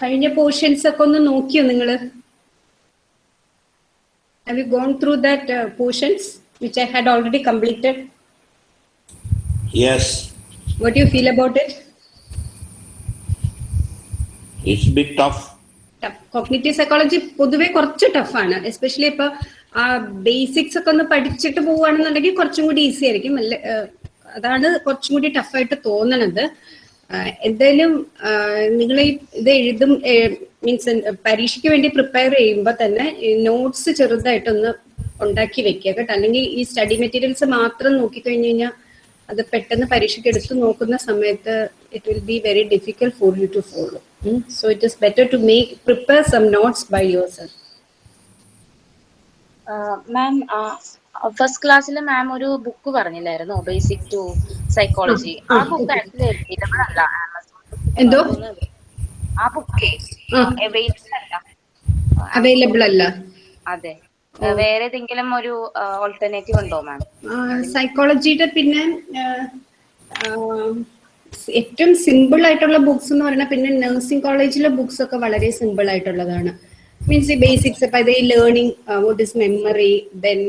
കഴിഞ്ഞ പോർഷൻസ് ഒക്കെ ഒന്ന് നോക്കിയോ നിങ്ങൾ have you gone through that portions which I had already completed yes what you feel about it it's big tough cognitive psychology പൊതുവെ കുറച്ച് tough ആണ്. എസ്പെഷ്യലി ഇപ്പൊ ആ ബേസിക്സ് ഒക്കെ ഒന്ന് പഠിച്ചിട്ട് പോവുകയാണെന്നുണ്ടെങ്കിൽ കുറച്ചും കൂടി ഈസി ആയിരിക്കും. അതാണ് കുറച്ചും കൂടി ടഫായിട്ട് തോന്നണത്. എന്തായാലും നിങ്ങൾ ഇത് എഴുതും മീൻസ് പരീക്ഷയ്ക്ക് വേണ്ടി പ്രിപ്പയർ ചെയ്യുമ്പോൾ തന്നെ നോട്ട്സ് ചെറുതായിട്ടൊന്ന് ഉണ്ടാക്കി വെക്കുക കേട്ടോ. അല്ലെങ്കിൽ ഈ സ്റ്റഡി മെറ്റീരിയൽസ് മാത്രം നോക്കിക്കഴിഞ്ഞ് കഴിഞ്ഞാൽ അത് പെട്ടെന്ന് പരീക്ഷയ്ക്ക് എടുത്ത് നോക്കുന്ന സമയത്ത് it will be very difficult for you to follow so it is better to make prepare some notes by yourself ma'am first ക്ലാസ്സിൽ മാം ഒരു ബുക്ക് പറഞ്ഞില്ലായിരുന്നോ ബേസിക് ടു സൈക്കോളജി ആ, ബുക്ക് okay. ആക്ച്വലി അവൈലബിൾ അല്ല എന്തോ? ആ bouquet. Available അല്ല. Available അല്ല. അതെ. വേറെ ഏതെങ്കിലും ഒരു ഓൾട്ടർനേറ്റീവ് ഉണ്ടോ മാം സൈക്കോളജിയുടെ പിന്നെ ഏറ്റവും സിമ്പിൾ ആയിട്ടുള്ള ബുക്സ് എന്ന് പറഞ്ഞാൽ പിന്നെ നഴ്സിംഗ് കോളേജിലെ ബുക്സ് ഒക്കെ വളരെ സിമ്പിൾ ആയിട്ടുള്ളതാണ്. മീൻസ് ഈ ബേസിക്സ് ഇപ്പൊ ഇത് learning what is memory then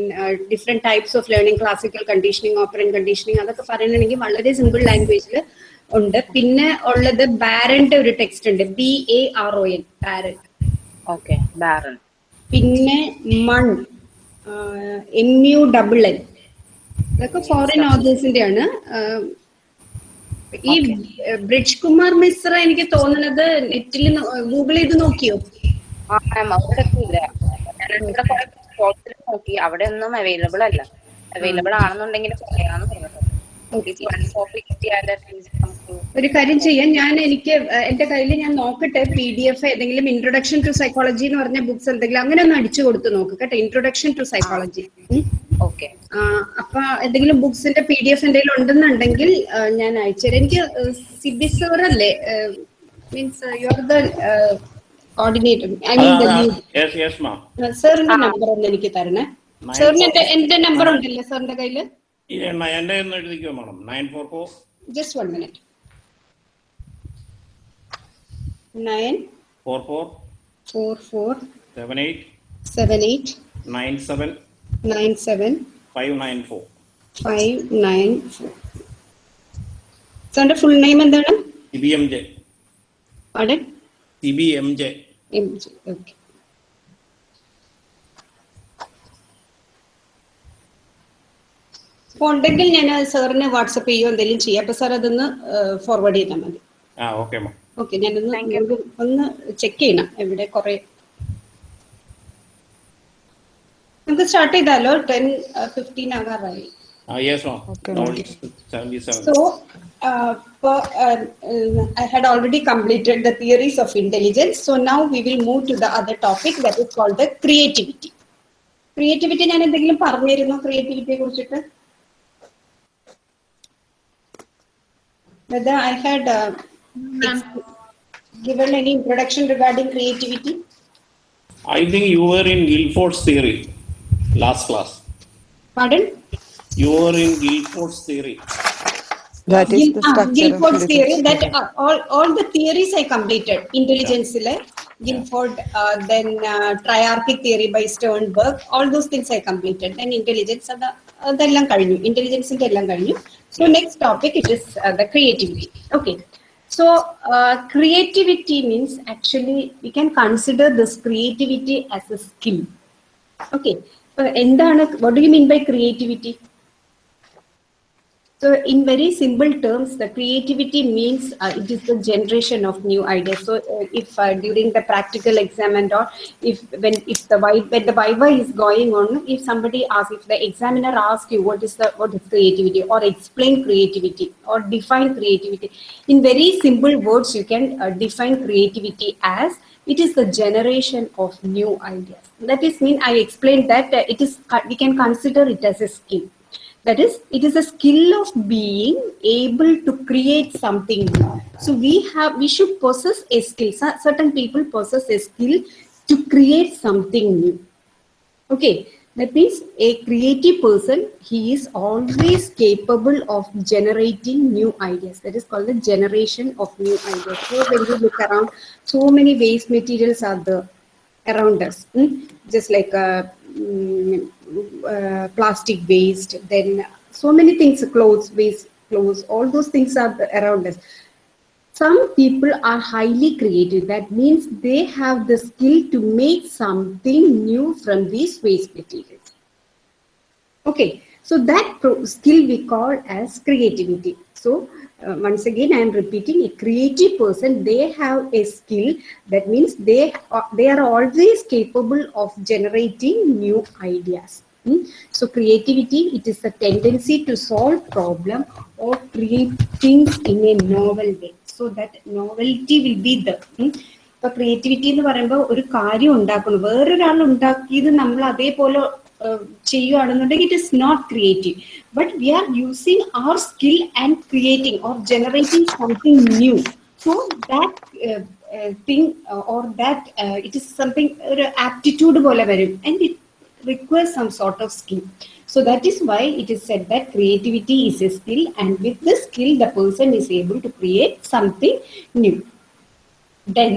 different types of learning classical conditioning operant conditioning അതൊക്കെ പറയണമെങ്കിൽ വളരെ സിമ്പിൾ ലാംഗ്വേജിൽ ഉണ്ട്. പിന്നെ ഉള്ളത് ബാരന്റെ ഒരു ടെക്സ്റ്റ് ഉണ്ട്. B A R O N Baron okay Baron പിന്നെ Munn M U double N ഇതൊക്കെ ഫോറിൻ ഓതേഴ്സിന്റെ ആണ് ഈ ബ്രിജ് കുമാർ മിശ്ര എനിക്ക് തോന്നുന്നത് നെറ്റിൽ ഗൂഗിൾ ചെയ്ത് നോക്കിയോ? ആ മാം അവിടെ ഇല്ല ഞാൻ നോക്കി. അവിടെ ഒന്നും അവൈലബിൾ അല്ല. അവൈലബിൾ ആണെന്നുണ്ടെങ്കിൽ പറയാന്ന് പറഞ്ഞത് ഒരു കാര്യം ചെയ്യാം. ഞാൻ എനിക്ക് എന്റെ കയ്യിൽ ഞാൻ നോക്കട്ടെ പി ഡി എഫ് ഏതെങ്കിലും ഇൻട്രൊഡക്ഷൻ ടു സൈക്കോളജി എന്ന് പറഞ്ഞ ബുക്സ് എന്തെങ്കിലും അങ്ങനെ ഒന്ന് അടിച്ചു കൊടുത്ത് നോക്ക് കേട്ടോ. Introduction to psychology okay. അപ്പൊ എന്തെങ്കിലും ബുക്സിന്റെ പി ഡി എഫ് എന്തെങ്കിലും ഉണ്ടെന്നുണ്ടെങ്കിൽ ഞാൻ ഞാൻ അയച്ചുതരാം. എനിക്ക് സിബി സർ അല്ലേ? Means you are the coordinator Yes, yes, ma'am. സാറിന്റെ നമ്പർ ഒന്ന് എനിക്ക് തരണേ. സാറിന് എന്റെ എന്റെ നമ്പർ ഉണ്ടല്ലേ സാറിന്റെ കയ്യിൽ? എന്റെ ഒന്ന് എഴുതിക്കോ madam nine four four just one minute nine four four four four seven eight seven eight nine seven nine seven five nine four five nine four സാറിന്റെ ഫുൾ നെയിം എന്താണ്? സി ബി എം ജെ അവിടെ C B M J M G okay അപ്പൊ ഉണ്ടെങ്കിൽ ഞാൻ സാറിന് WhatsApp ചെയ്യുകയോ എന്തെങ്കിലും ചെയ്യാം. അപ്പൊ സാർ അതൊന്ന് ഫോർവേഡ് ചെയ്താൽ മതി. ആ ഓക്കെ മാം ഓക്കെ ഞാനൊന്ന് ഒന്ന് ചെക്ക് ചെയ്യണം. എവിടെ കുറെ നമുക്ക് സ്റ്റാർട്ട് ചെയ്താലോ? ടെൻ ഫിഫ്റ്റീൻ ആകാറായി. ആ uh, for, uh, uh, I had already completed the theories of intelligence. So now we will move to the other topic that is called the creativity. Creativity ഞാൻ എന്തെങ്കിലും പറഞ്ഞിരുന്നോ ക്രിയേറ്റിവിറ്റിയെ കുറിച്ചിട്ട് Whether I had uh, given any introduction regarding creativity? I think you were in Guilford's theory last class. Pardon? You were in Guilford's theory. That is Gil- the ah, structure Guilford's of theory physics. that uh, all, all the theories I completed. Intelligence, Guilford, uh, then uh, triarchic theory by Sternberg, all those things I completed. Then intelligence, അത് അതെല്ലാം കഴിഞ്ഞു ഇന്റലിജൻസിന്റെ എല്ലാം കഴിഞ്ഞു so next topic it is the creativity okay so creativity means actually we can consider this creativity as A skill okay എന്താണ് what do you mean by creativity So, in very simple terms, the creativity means uh, it is the generation of new ideas. So, uh, if uh, during the practical exam and all, if when if the when the viva is going on, if somebody asks, if the examiner asks you what is the what is creativity, or explain creativity, or define creativity, in very simple words, you can uh, define creativity as it is the generation of new ideas. That is mean I explained that uh, it is we can consider it as a skill that is it is a skill of being able to create something new so we have we should possess a skill certain people possess a skill to create something new okay That means a creative person, he is always capable of generating new ideas. That is called the generation of new ideas. So when you look around, so many waste materials are there around us. mm, Just like uh, mm, uh, plastic waste, then so many things, clothes waste, clothes, all those things are around us. Some people are highly creative. That means they have the skill to make something new from these waste materials. Okay so that skill we call as creativity. So uh, once again i am repeating a creative person they have a skill that means they are, they are always capable of generating new ideas Hmm? So creativity, it is the tendency to solve problem or create things in a novel way. So that novelty will be the. hmm? ഇപ്പൊ creativity എന്ന് പറയുമ്പോൾ ഒരു കാര്യം ഉണ്ടാക്കണം വേറൊരാൾ ഉണ്ടാക്കിയത് നമ്മൾ അതേപോലെ ചെയ്യുകയാണെന്നുണ്ടെങ്കിൽ it is not creative but we are using our skill and creating or generating something new so that thing or that it is something ഒരു ആപ്റ്റിറ്റ്യൂഡ് പോലെ വരും and it requires some sort of skill. So that is why it is said that creativity is a skill, and with this skill, the person is able to create something new. Then,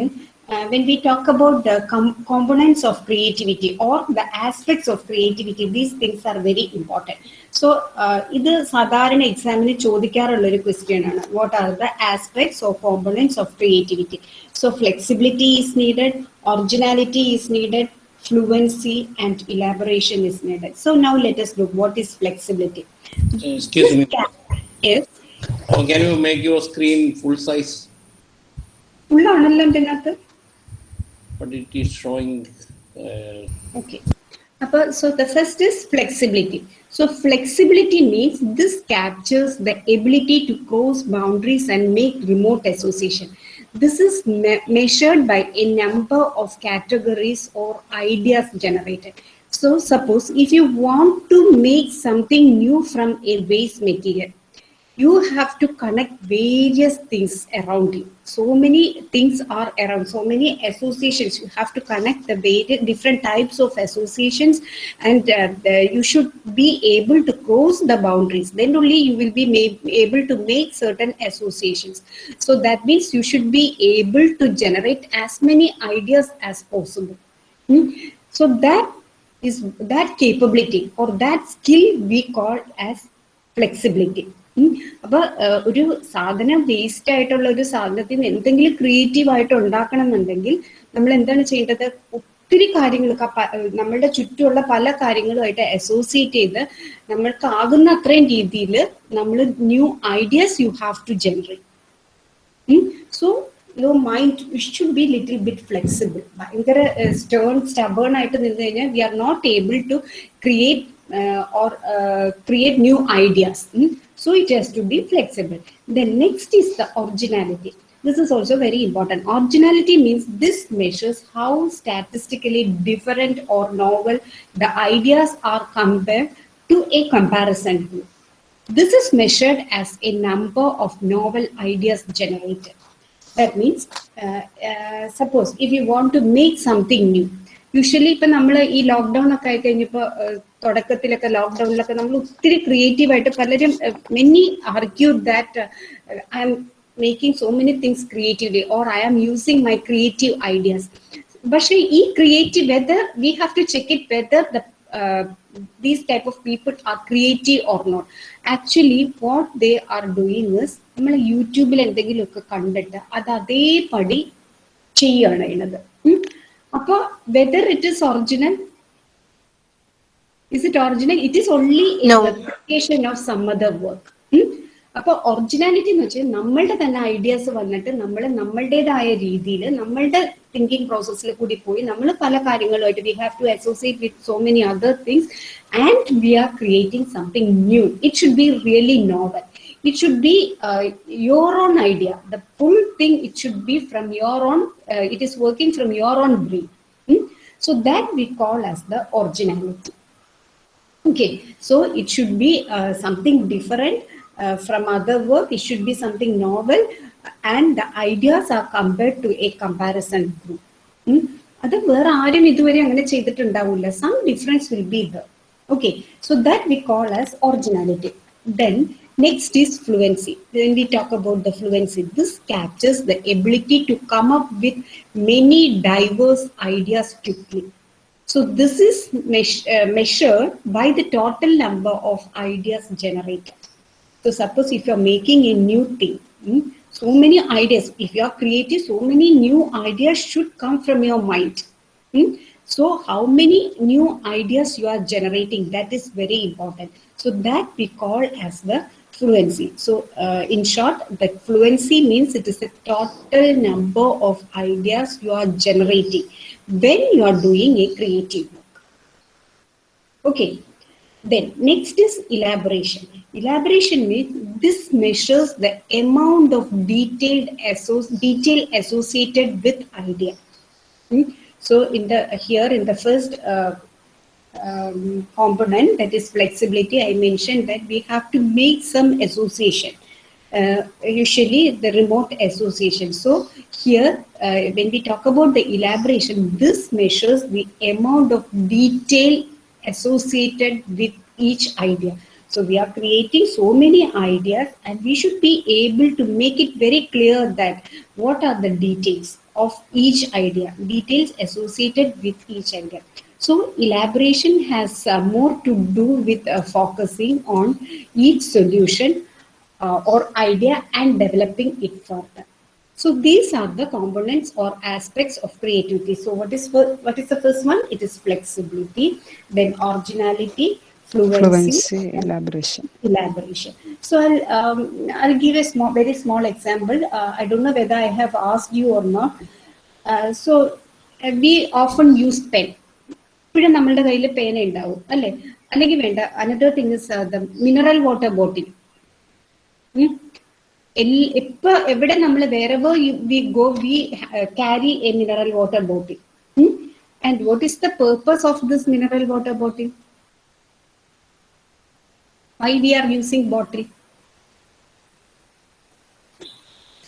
uh, when we talk about the com- components of creativity or the aspects of creativity, these things are very important. So, uh, ഇത് സാധാരണ എക്സാമിന് ചോദിക്കാറുള്ള ഒരു question ആണ് what are the aspects of components of creativity so flexibility is needed originality is needed fluency and elaboration is needed. So now let us look what is flexibility. Excuse me. Yes. Oh, can you make your screen full size? Full ആണല്ലോ ഇതിനകത്ത് But it is showing. Uh, Okay. So the first is flexibility. So flexibility means this captures the ability to cross boundaries and make remote association. This is me- measured by a number of categories or ideas generated. So suppose if you want to make something new from a waste material, you have to connect various things around you so many things are around. So many associations. You have to connect the different types of associations and uh, you should be able to cross the boundaries. Then only you will be able to make certain associations. So that means you should be able to generate as many ideas as possible. Hmm? so that is that capability or that skill we call as flexibility. അപ്പൊ ഒരു സാധനം waste ആയിട്ടുള്ള ഒരു സാധനത്തിൽ നിന്ന് എന്തെങ്കിലും creative ആയിട്ട് ഉണ്ടാക്കണം എന്നുണ്ടെങ്കിൽ നമ്മൾ എന്താണ് ചെയ്യേണ്ടത്? ഒത്തിരി കാര്യങ്ങൾ നമ്മളുടെ ചുറ്റുമുള്ള പല കാര്യങ്ങളുമായിട്ട് അസോസിയേറ്റ് ചെയ്ത് നമ്മൾക്ക് ആകുന്ന അത്രയും രീതിയിൽ നമ്മൾ new ideas you have to generate so your mind should be little bit flexible ഭയങ്കര സ്റ്റേൺ സ്റ്റബേൺ ആയിട്ട് നിന്ന് കഴിഞ്ഞാൽ we are not able to create or create new ideas So it has to be flexible. Then next is the originality. This is also very important. Originality means this measures how statistically different or novel the ideas are compared to a comparison group. This is measured as a number of novel ideas generated. That means, uh, uh, suppose if you want to make something new, usually ഇപ്പൊ നമ്മൾ ഈ lockdown ഒക്കെ ആയി കഴിഞ്ഞപ്പോ തുടക്കത്തിലൊക്കെ ലോക്ക്ഡൌണിലൊക്കെ നമ്മൾ ഒത്തിരി creative ആയിട്ട് പലരും many argue that I am making so many things creatively or I am using my creative ideas പക്ഷേ ഈ creative whether we have to check it whether these type of people are creative or not actually what they are doing നമ്മൾ യൂട്യൂബിൽ എന്തെങ്കിലുമൊക്കെ കണ്ടിട്ട് അത് അതേപടി ചെയ്യുകയാണ് അപ്പൊ whether it is original is it original it is only No. Of some other work അപ്പൊ originality എന്ന് വെച്ചാൽ നമ്മളുടെ തന്നെ ഐഡിയാസ് വന്നിട്ട് നമ്മൾ നമ്മളുടേതായ രീതിയിൽ നമ്മളുടെ തിങ്കിങ് പ്രോസസ്സിൽ കൂടി പോയി നമ്മൾ പല കാര്യങ്ങളുമായിട്ട് we have to associate with so many other things and we are creating something new it should be really novel it should be uh, your own idea the full thing it should be from your own uh, it is working from your own brain Hmm? so that we call as the originality okay so it should be uh, something different uh, from other work it should be something novel and the ideas are compared to a comparison group Hmm? അത് വേറെ ആരും ഇതുവരെ അങ്ങനെ ചെയ്തിട്ടുണ്ടാവില്ല some difference will be the Okay, so that we call as originality. Then next is fluency. When we talk about the fluency, this captures the ability to come up with many diverse ideas quickly. So this is uh, measured by the total number of ideas generated. So suppose if you're making a new thing, hmm, so many ideas, if you are creative, so many new ideas should come from your mind. hmm. So how many new ideas you are generating, that is very important. So that we call as the fluency. So uh, in short, the fluency means it is the total number of ideas you are generating when you are doing a creative work. Okay. Then next is elaboration. Elaboration means this measures the amount of detailed detail associated with idea. Hmm? So in the here in the first uh, um, component that is flexibility, I mentioned that we have to make some association. Uh, usually the remote association. So here, uh, when we talk about the elaboration, this measures the amount of detail associated with each idea. So we are creating so many ideas and we should be able to make it very clear that what are the details of each idea, details associated with each idea. So elaboration has uh, more to do with uh, focusing on each solution uh, or idea and developing it further. So these are the components or aspects of creativity. So what is what is the first one? It is flexibility, then originality, fluency, Fluency, elaboration. elaboration. So I'll um, I'll give a small, very small example. Uh, I don't know whether I have asked you or not. Uh, so we often use pen. ഇപ്പോഴും നമ്മളുടെ കയ്യിൽ പേന ഉണ്ടാവും അല്ലെ? അല്ലെങ്കിൽ വേണ്ട another thing is the mineral water bottle ഇപ്പൊ എവിടെ നമ്മൾ വേറെ we go we carry a mineral water bottle and what is the purpose of this mineral water bottle why we are using bottle?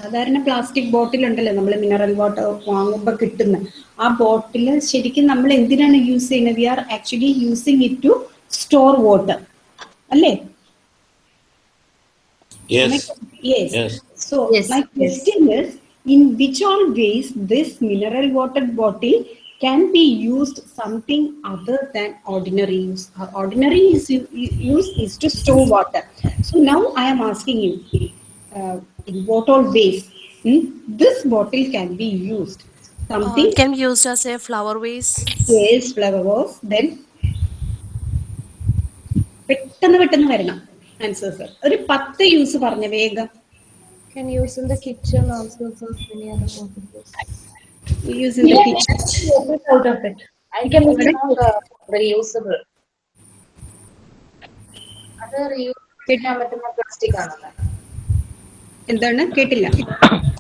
സാധാരണ പ്ലാസ്റ്റിക് ബോട്ടിൽ ഉണ്ടല്ലോ നമ്മൾ mineral water വാങ്ങുമ്പോൾ കിട്ടുന്ന. ആ ബോട്ടിൽ ശരിക്കും നമ്മൾ എന്തിനാണ് യൂസ് ചെയ്യുന്നത്? We are actually using it to store water അല്ലേ? So my questions in which all ways this mineral water bottle can be used something other than ordinary use ordinary use is to store water so now I am asking you in what all ways hmm, this bottle can be used something Uh, can be used as a flower vase. yes flower vase then പെട്ടെന്ന് പെട്ടെന്ന് വരണം answers ഒരു പത്ത് use പറഞ്ഞ വേഗം Can use in the kitchen also for many other purposes. Use in the kitchen out of it. I can make it uh, reusable. അത് reuse ചെയ്യാൻ പറ്റുന്ന പ്ലാസ്റ്റിക് ആണല്ലോ എന്താണ് കേട്ടില്ല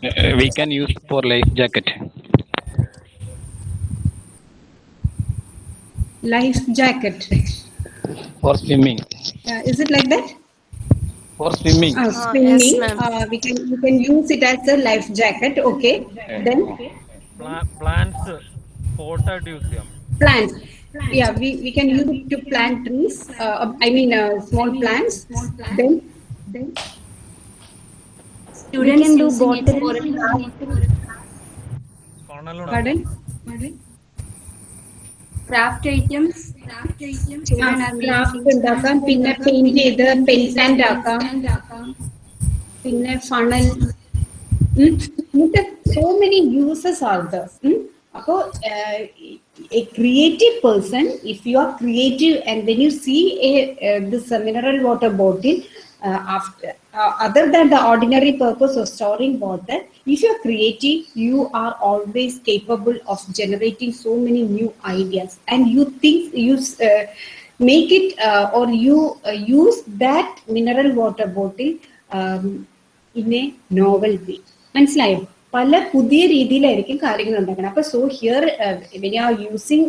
Uh, we can use for life jacket. Life jacket For swimming. Is it like that For swimming. Uh, yes, swimming, ma'am. uh, we can we can use it as a life jacket. Okay. Then Pla- plants potted use ചെയ്യാം plants. Yeah, we, we can use it to plant trees. Uh, I mean, uh, small plants. Then then We can do bottle. funnel pardon. Craft items. Craft ഉണ്ടാക്കാം. പിന്നെ paint ചെയ്ത് pen stand ആക്കാം. പിന്നെ funnel ഇങ്ങനത്തെ so many uses are the അപ്പോൾ a creative person if you are creative and when you see a this mineral water bottle after uh, other than the ordinary purpose of storing water if you're creative you are always capable of generating so many new ideas and you think you uh, make it uh, or you uh, use that mineral water bottle um, in a novel way മനസ്സിലായോ പല പുതിയ രീതിയിലായിരിക്കും കാര്യങ്ങൾ ഉണ്ടാക്കണം. അപ്പൊ so here when you are using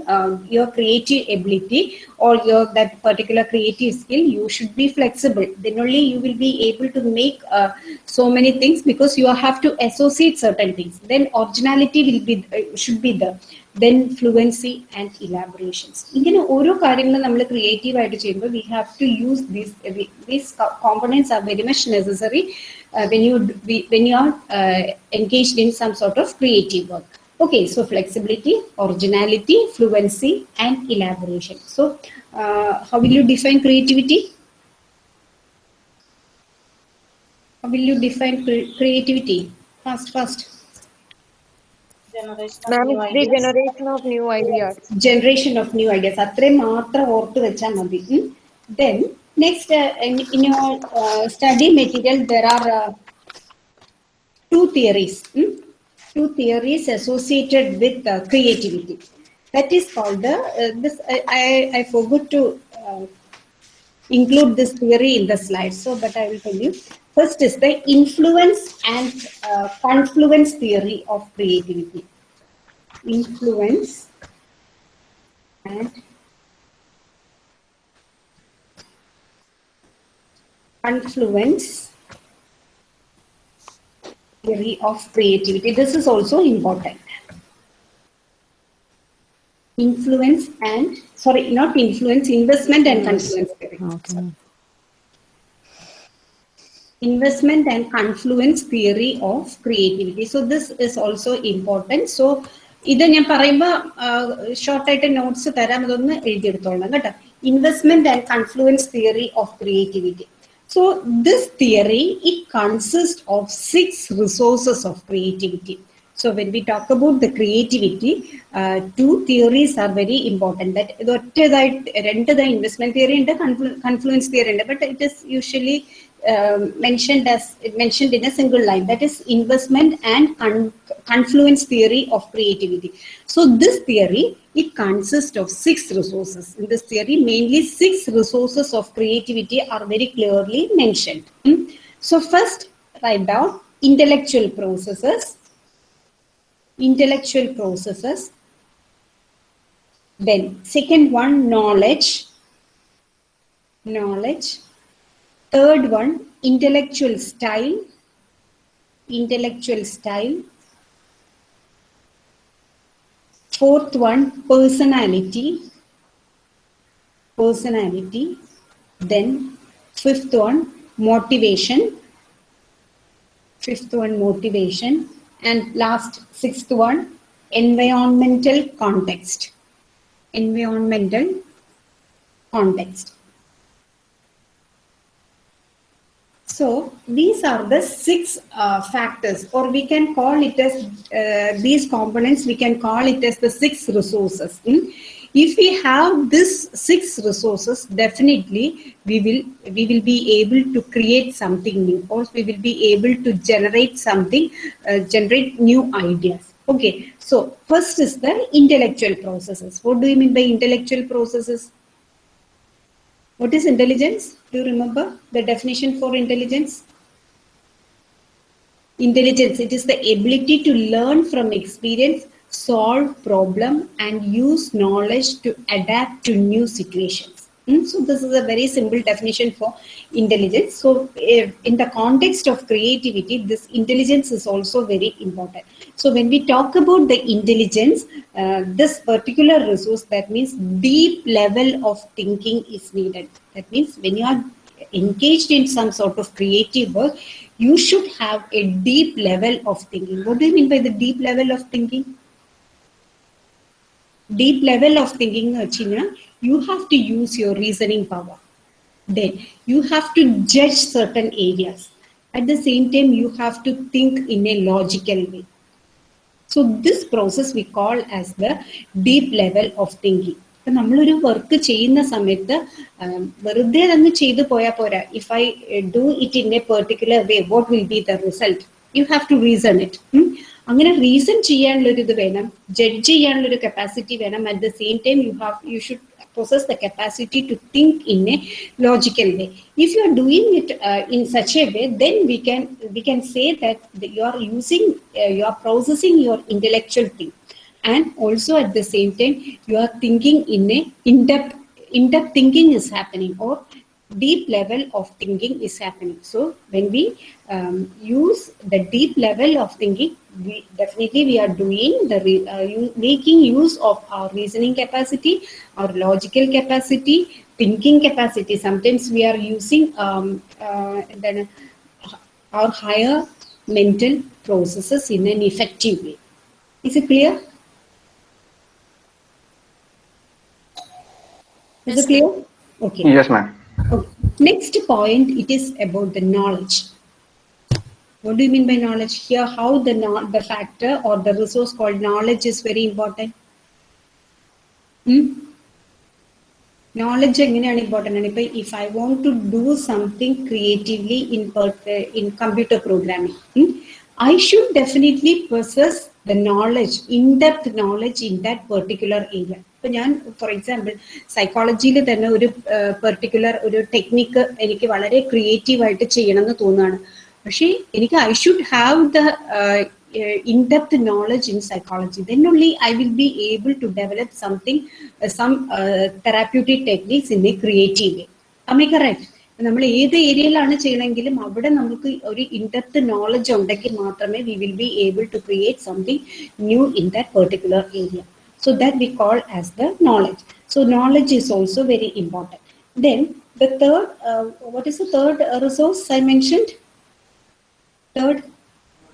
your creative ability or your that particular creative skill you should be flexible then only you will be able to make so many things because you have to associate certain things. Then originality will be should be there then fluency and elaborations. ഇങ്ങനെ ഓരോ കാര്യങ്ങളും നമ്മൾ creative ആയിട്ട് ചെയ്യുമ്പോൾ we have to use these these components are very much necessary when you when you R engaged in some sort of creative work Okay, so flexibility, originality, fluency, and elaboration. So, uh, how will you define creativity? How will you define cre- creativity? Fast, fast. Ma'am, it's the generation of new ideas. Generation of new ideas. അത്രയും മാത്രം ഓർത്ത് വെച്ചാൽ മതി then Next, uh, in, in, your uh, study material, there are uh, two theories, hmm? two theories associated with creativity. That is called the, this, I, I, I forgot to include this theory in the slide. so but I will tell you. First is the influence and uh, confluence theory of creativity. Influence and confluence theory of creativity. This is also important. Influence and, sorry, not influence, investment and confluence theory. Okay. Investment and confluence theory of creativity. So this is also important. So ഇത് ഞാൻ പറയുമ്പോൾ ഷോർട്ടായിട്ട് notes തരാം അതൊന്ന് എഴുതിയെടുത്തോളണം കേട്ടോ investment and confluence theory of creativity So this theory, it consists of six resources of creativity. So when we talk about the creativity, uh, two theories are very important. That the investment theory and the confluence theory, but it is usually um, mentioned as mentioned in a single line. That is investment and con confluence theory of creativity. So this theory, it consists of six resources. In this theory, mainly six resources of creativity are very clearly mentioned. Hmm? So first, write down intellectual processes, intellectual processes. Then second one, knowledge, knowledge. Third one, intellectual style, intellectual style. Fourth one, personality, personality. Then fifth one, motivation. Fifth one, motivation. And last, sixth one, environmental context. Environmental context. So these are the six uh, factors, or we can call it as uh, these components. We can call it as the six resources. hmm? If we have this six resources, definitely we will we will be able to create something new, or we will be able to generate something, uh, generate new ideas. Okay. So first is the intellectual processes. What do you mean by intellectual processes? What is intelligence? Do you remember the definition for intelligence? Intelligence, it is the ability to learn from experience, solve problem and use knowledge to adapt to new situations. Hmm? So this is a very simple definition for intelligence. So eh, in the context of creativity, this intelligence is also very important. So when we talk about the intelligence, uh, this particular resource, that means deep level of thinking is needed. That means when you are engaged in some sort of creative work, you should have a deep level of thinking. What do you mean by the deep level of thinking? Deep level of thinking, China, you have to use your reasoning power. Then you have to judge certain areas. At the same time, you have to think in a logical way. So this process we call as the deep level of thinking. ഇപ്പം നമ്മളൊരു work ചെയ്യുന്ന സമയത്ത് വെറുതെ തന്നെ ചെയ്തു പോയാൽ പോരാ if I do it in a particular way what will be the result you have to reason it അങ്ങനെ റീസൺ ചെയ്യാനുള്ളൊരു ഇത് വേണം ജഡ്ജ് ചെയ്യാനുള്ളൊരു കപ്പാസിറ്റി വേണം at the same time you have you should possess the capacity to think in a logical way. If you are doing it uh, in such a way then we can we can say that you are using uh, you are processing your intellectual thing. And also at the same time you are thinking in a in-depth in-depth thinking is happening or deep level of thinking is happening. So when we um, use the deep level of thinking, we definitely we are doing the re, uh, making use of our reasoning capacity, our logical capacity, thinking capacity. Sometimes we are using um, uh, then our higher mental processes in an effective way. Is it clear? Is it clear? Okay. Yes, ma'am. Okay. Next point, it is about the knowledge. What do you mean by knowledge? Here, how the no- the factor or the resource called knowledge is very important. Hmm? Knowledge എങ്ങനെയാണ് important ആണ് ഇപ്പൊ if I want to do something creatively in in computer programming I should definitely possess knowledge in depth knowledge in that particular area ഇപ്പൊ ഞാൻ for example സൈക്കോളജിയിൽ തന്നെ ഒരു particular ഒരു technique എനിക്ക് വളരെ ക്രിയേറ്റീവ് ആയിട്ട് ചെയ്യണം എന്ന് തോന്നുകയാണ് പക്ഷേ എനിക്ക് I should have the in-depth knowledge in psychology then only i will be able to develop something uh, some uh, therapeutic techniques in a creative way am i correct നമ്മൾ ഏത് ഏരിയയിലാണ് ചെയ്യണമെങ്കിലും അവിടെ നമുക്ക് ഒരു ഇൻഡെപ്ത് നോളജ് ഉണ്ടെങ്കിൽ മാത്രമേ we will be able to create something new in that particular area so that we call as the knowledge so knowledge is also very important then the third uh, what is the third uh, resource i mentioned third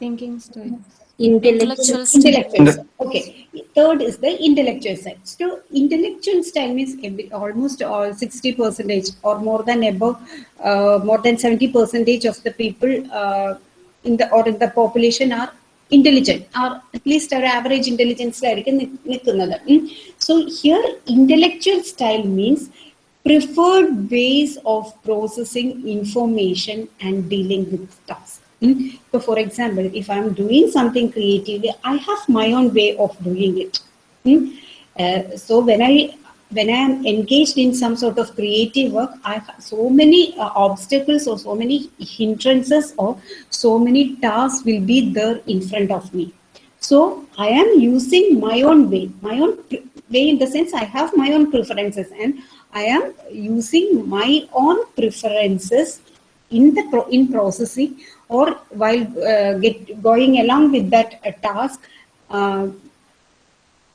Thinking style. intellectual, intellectual okay. Third is the intellectual side. So intellectual style means almost all 60 percentage or more than above uh, more than 70 percentage of the people uh, in the or in the population are intelligent or at least our average intelligence so here intellectual style means preferred ways of processing information and dealing with tasks Mm. So, for example, if I'm doing something creatively, I have my own way of doing it. Mm. Uh, so when I when I am engaged in some sort of creative work, I have so many uh, obstacles or so many hindrances or so many tasks will be there in front of me. So I am using my own way, my own way in the sense I have my own preferences and I am using my own preferences in the pro- in processing or while uh, get going along with that uh, task uh,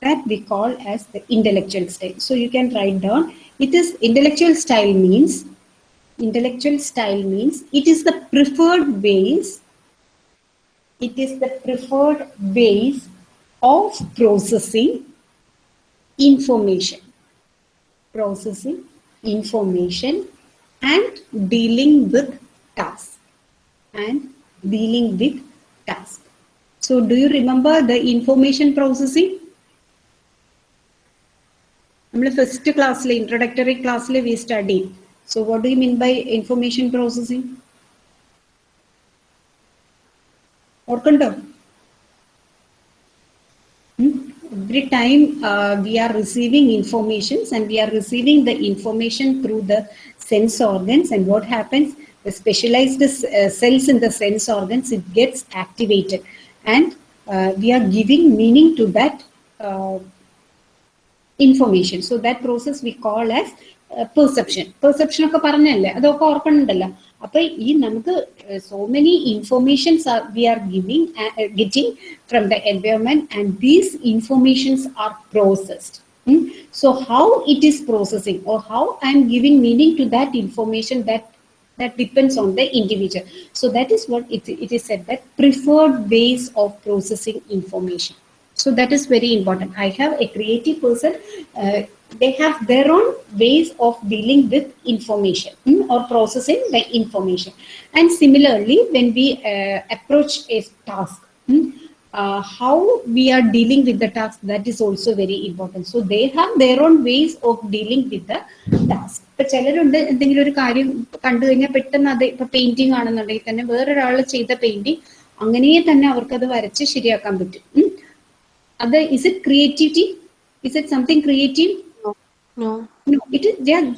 that we call as the intellectual style. So you can write down it is intellectual style means intellectual style means it is the preferred ways it is the preferred ways of processing information. Processing information and dealing with tasks and dealing with tasks so do you remember the information processing നമ്മൾ first ക്ലാസ്സിൽ introductory ക്ലാസ്സിൽ we study so what do you mean by information processing ഓർക്കണ്ടോ every time uh, we are receiving informations and we are receiving the information through the sense organs and what happens the specialized uh, cells in the sense organs it gets activated and uh, we are giving meaning to that uh, information so that process we call as perception perception ഒക്കെ പറഞ്ഞല്ലേ അതൊക്കെ ഓർക്കണുണ്ടല്ലോ അപ്പൊ ഈ നമുക്ക് so many informations V are giving getting from the environment and these informations R processed so how it is processing or how i am giving meaning to that information that that depends on the individual. So that is what it, it is said that preferred ways of processing information. So that is very important. I have a creative person. Uh, they have their own ways of dealing with information hmm, or processing the information. And similarly, when we uh, approach a task, hmm, uh, how we are dealing with the task, that is also very important. So they have their own ways of dealing with the ചിലരുണ്ട് എന്തെങ്കിലും ഒരു കാര്യം കണ്ടു കഴിഞ്ഞാൽ പെട്ടെന്ന് അത് ഇപ്പൊ painting ആണെന്നുണ്ടെങ്കിൽ തന്നെ വേറൊരാൾ ചെയ്ത പെയിന്റിങ് അങ്ങനെ തന്നെ അവർക്കത് വരച്ച് ശരിയാക്കാൻ പറ്റും. അത് is it creativity is it something creative it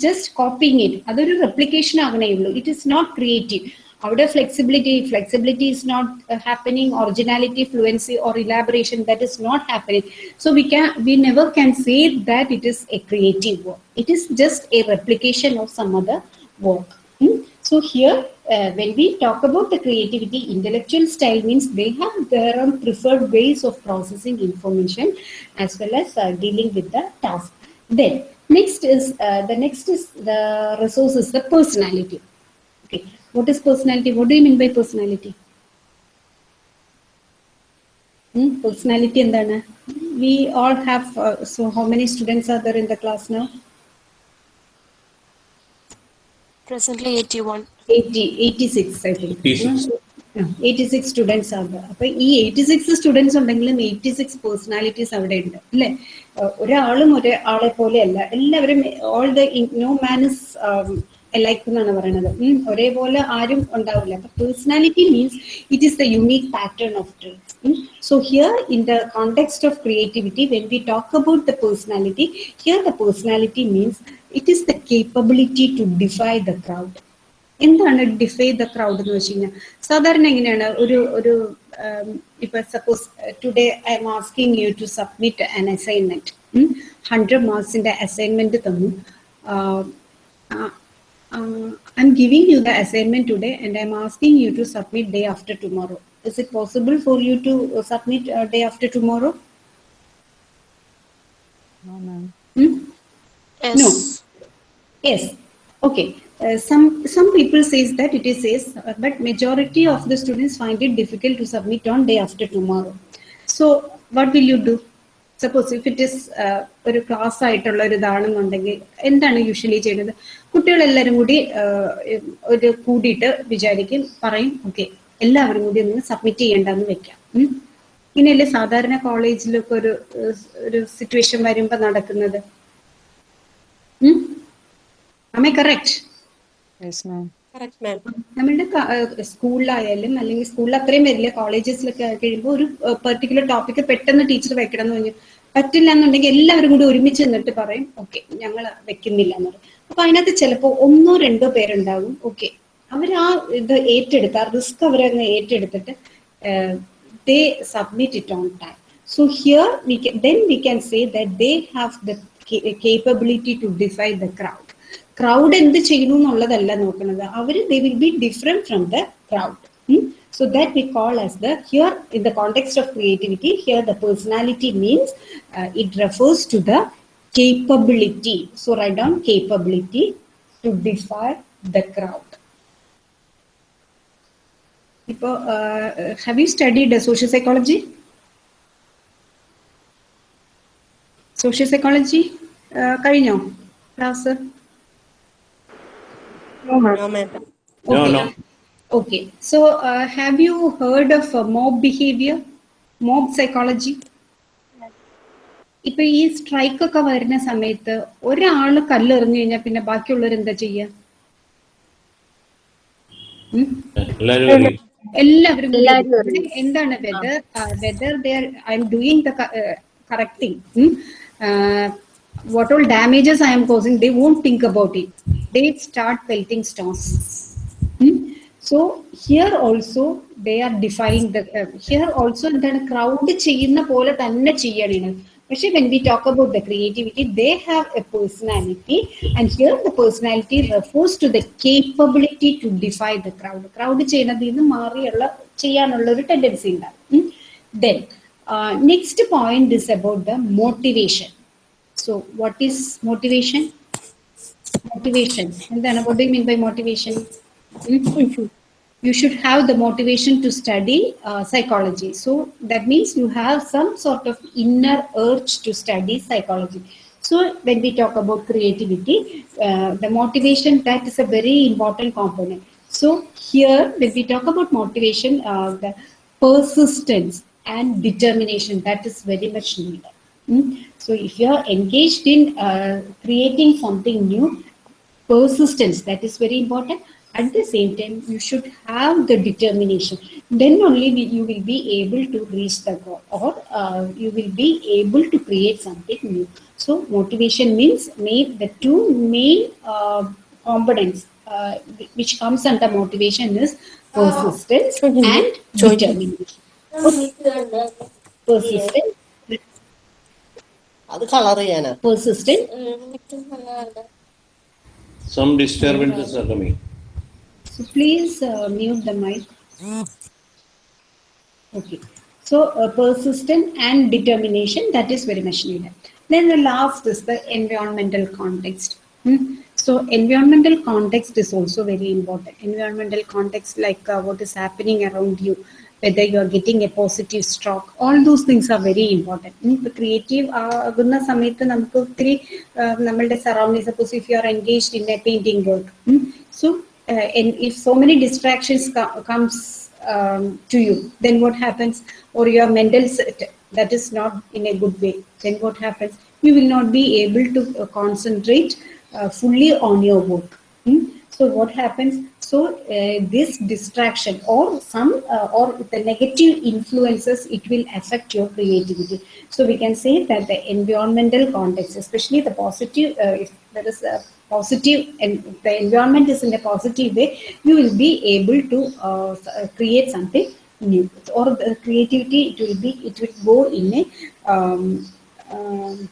just copying it. അതൊരു റെപ്ലിക്കേഷൻ ആകണേ ഉള്ളൂ. It is not creative Out of flexibility, flexibility is not uh, happening, originality, fluency, or elaboration, that is not happening. So we can we never can say that it is a creative work. It is just a replication of some other work. Hmm? So here, uh, when we talk about the creativity, intellectual style means they have their own preferred ways of processing information as well as uh, dealing with the task. Then next is uh, the next is the resources, the personality What is personality? What do you mean by personality? Hmm? Personality and then We all have. Uh, so how many students are there in the class now? Presently 81. 80, 86 I think. 86. Eighty six students ആണ് അപ്പൊ ഈ eighty six students ഉണ്ടെങ്കിലും eighty six personalities അവിടെ ഉണ്ട് അല്ലെ ഒരാളും ഒരാളെ പോലെയല്ല പോലെ അല്ല എല്ലാവരും all the no man is like എന്നാണ് പറയുന്നത് ഒരേപോലെ ആരും ഉണ്ടാവില്ല. അപ്പൊ personality means it is the unique pattern of traits so here in the context of creativity when we talk about the personality here the personality means it is the capability to defy the crowd എന്താണ് defy the crowd എന്ന് വെച്ച് കഴിഞ്ഞാൽ സാധാരണ എങ്ങനെയാണ് ഒരു ഒരു ഇപ്പൊ suppose today I am asking you to submit an assignment hundred മാർക്സിന്റെ assignment തന്നു. I giving you the assignment today and I'm asking you to submit day after tomorrow. Is it possible for you to uh, submit uh, day after tomorrow? No, ma'am. Hmm? Yes. No. Yes. Okay. Uh, some some people says that it is says, uh, but majority of the students find it difficult to submit on day after tomorrow. So what will you do? Suppose if it is ഒരു class ആയിട്ടുള്ള ഒരു ഇതാണെന്നുണ്ടെങ്കിൽ എന്താണ് usually ചെയ്യുന്നത് കുട്ടികളെല്ലാവരും കൂടി ഒരു കൂടിയിട്ട് വിചാരിക്കും പറയും ഓക്കെ എല്ലാവരും കൂടി ഒന്ന് സബ്മിറ്റ് ചെയ്യേണ്ടെന്ന് വെക്കാം. ഇങ്ങനെയല്ലേ സാധാരണ കോളേജിലൊക്കെ ഒരു ഒരു സിറ്റുവേഷൻ വരുമ്പോ നടക്കുന്നത്. നമ്മളുടെ സ്കൂളിലായാലും അല്ലെങ്കിൽ സ്കൂളിൽ അത്രയും വരില്ല കോളേജസിലൊക്കെ കഴിയുമ്പോൾ ഒരു പെർട്ടിക്കുലർ ടോപ്പിക്ക് പെട്ടെന്ന് ടീച്ചർ വെക്കണം എന്ന് പറഞ്ഞു. പറ്റില്ല എന്നുണ്ടെങ്കിൽ എല്ലാവരും കൂടി ഒരുമിച്ച് നിന്നിട്ട് പറയും ഓക്കെ ഞങ്ങൾ വെക്കുന്നില്ല എന്ന് പറയും. അപ്പൊ അതിനകത്ത് ചിലപ്പോ ഒന്നോ രണ്ടോ പേരുണ്ടാകും. ഓക്കെ അവർ ആ ഇത് ഏറ്റെടുത്ത് ആ റിസ്ക് അവരങ്ങ് ഏറ്റെടുത്തിട്ട് they submit it on time so here we then we can say that they have the capability to defy the crowd crowd എന്ത് ചെയ്യുന്നു എന്നുള്ളതല്ല നോക്കുന്നത്. അവർ they will be different from the crowd so that we call as the here in the context of creativity here the personality means it refers to the capability so write down capability to defy the crowd ഇപ്പോൾ have you studied social psychology social psychology കഴിഞ്ഞോ class No, ma'am. No, Okay. no. Okay. So, uh, have you heard of uh, mob behavior, mob psychology? ഇപ്പൊ ഈ strike ഒക്കെ വരുന്ന സമയത്ത് ഒരാൾ കല്ലെറിഞ്ഞു കഴിഞ്ഞാൽ പിന്നെ ബാക്കിയുള്ളവർ എന്താ ചെയ്യ? എല്ലാവരും എന്താണ് whether whether there I am doing the correct thing what all damages I am causing, they won't think about it. They start pelting stones. Hmm? So here also they are defying the uh, here also എന്താണ് crowd ചെയ്യുന്ന പോലെ തന്നെ ചെയ്യണം പക്ഷെ when we talk about the creativity, they have a personality. And here the personality refers to the capability to defy the crowd. Crowd ചെയ്യുന്നതിൽ നിന്ന് മാറിയുള്ള ചെയ്യാനുള്ള ഒരു ടെൻഡൻസി ഉണ്ടാകും then next point is about the motivation so what is motivation motivation എന്താണ് what do mean by motivation You should have the motivation to study uh, psychology. So, that means you have some sort of inner urge to study psychology. So, when we talk about creativity, uh, the motivation that is a very important component. So, here, when we talk about motivation, uh, the persistence and determination that is very much needed. Mm. So if you are engaged in uh, creating something new, persistence that is very important At the same time, you should have the determination. Then only will, you will be able to reach the goal, or uh, you will be able to create something new. So motivation means main, the two main uh, components uh, which comes under motivation is persistence and determination. Persistence, അത് colour ചെയ്യാനാ persistent Some disturbances are coming. So please uh, mute the mic. Okay. So uh, persistent and determination, that is very much needed. Then the last is the environmental context. Hmm? So environmental context is also very important. Environmental context like uh, what is happening around you, whether you are getting a positive stroke, all those things are very important. ഇപ്പോൾ creative ആകുന്ന സമയത്ത് നമുക്ക് ഒത്തിരി ആ, നമ്മളുടെ surrounding suppose if you R engaged in A painting work so Uh, and if so many distractions comes um, to you, then what happens? Or your mental set, that is not in a good way, then what happens? You will not be able to uh, concentrate uh, fully on your work. Hmm? So what happens? So uh, this distraction or some uh, or the negative influences, it will affect your creativity. So we can say that the environmental context, especially the positive, uh, if there is a positive and the environment is in a positive way, you will be able to uh, uh, create something new. Or the creativity, it will be, it will go in a um, um,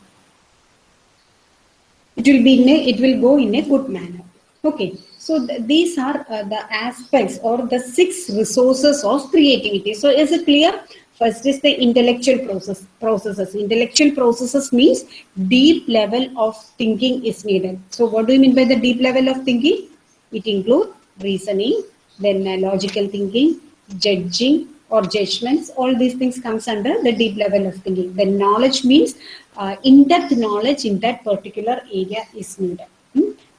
it will be in a, it will go in a good manner. Okay so th- these are uh, the aspects or the six resources of creativity. So is it clear first is the intellectual process processes. Intellectual processes means deep level of thinking is needed. So what do you mean by the deep level of thinking? It includes reasoning then uh, logical thinking judging or judgments. All these things comes under the deep level of thinking. Then knowledge means uh, in-depth knowledge in that particular area is needed?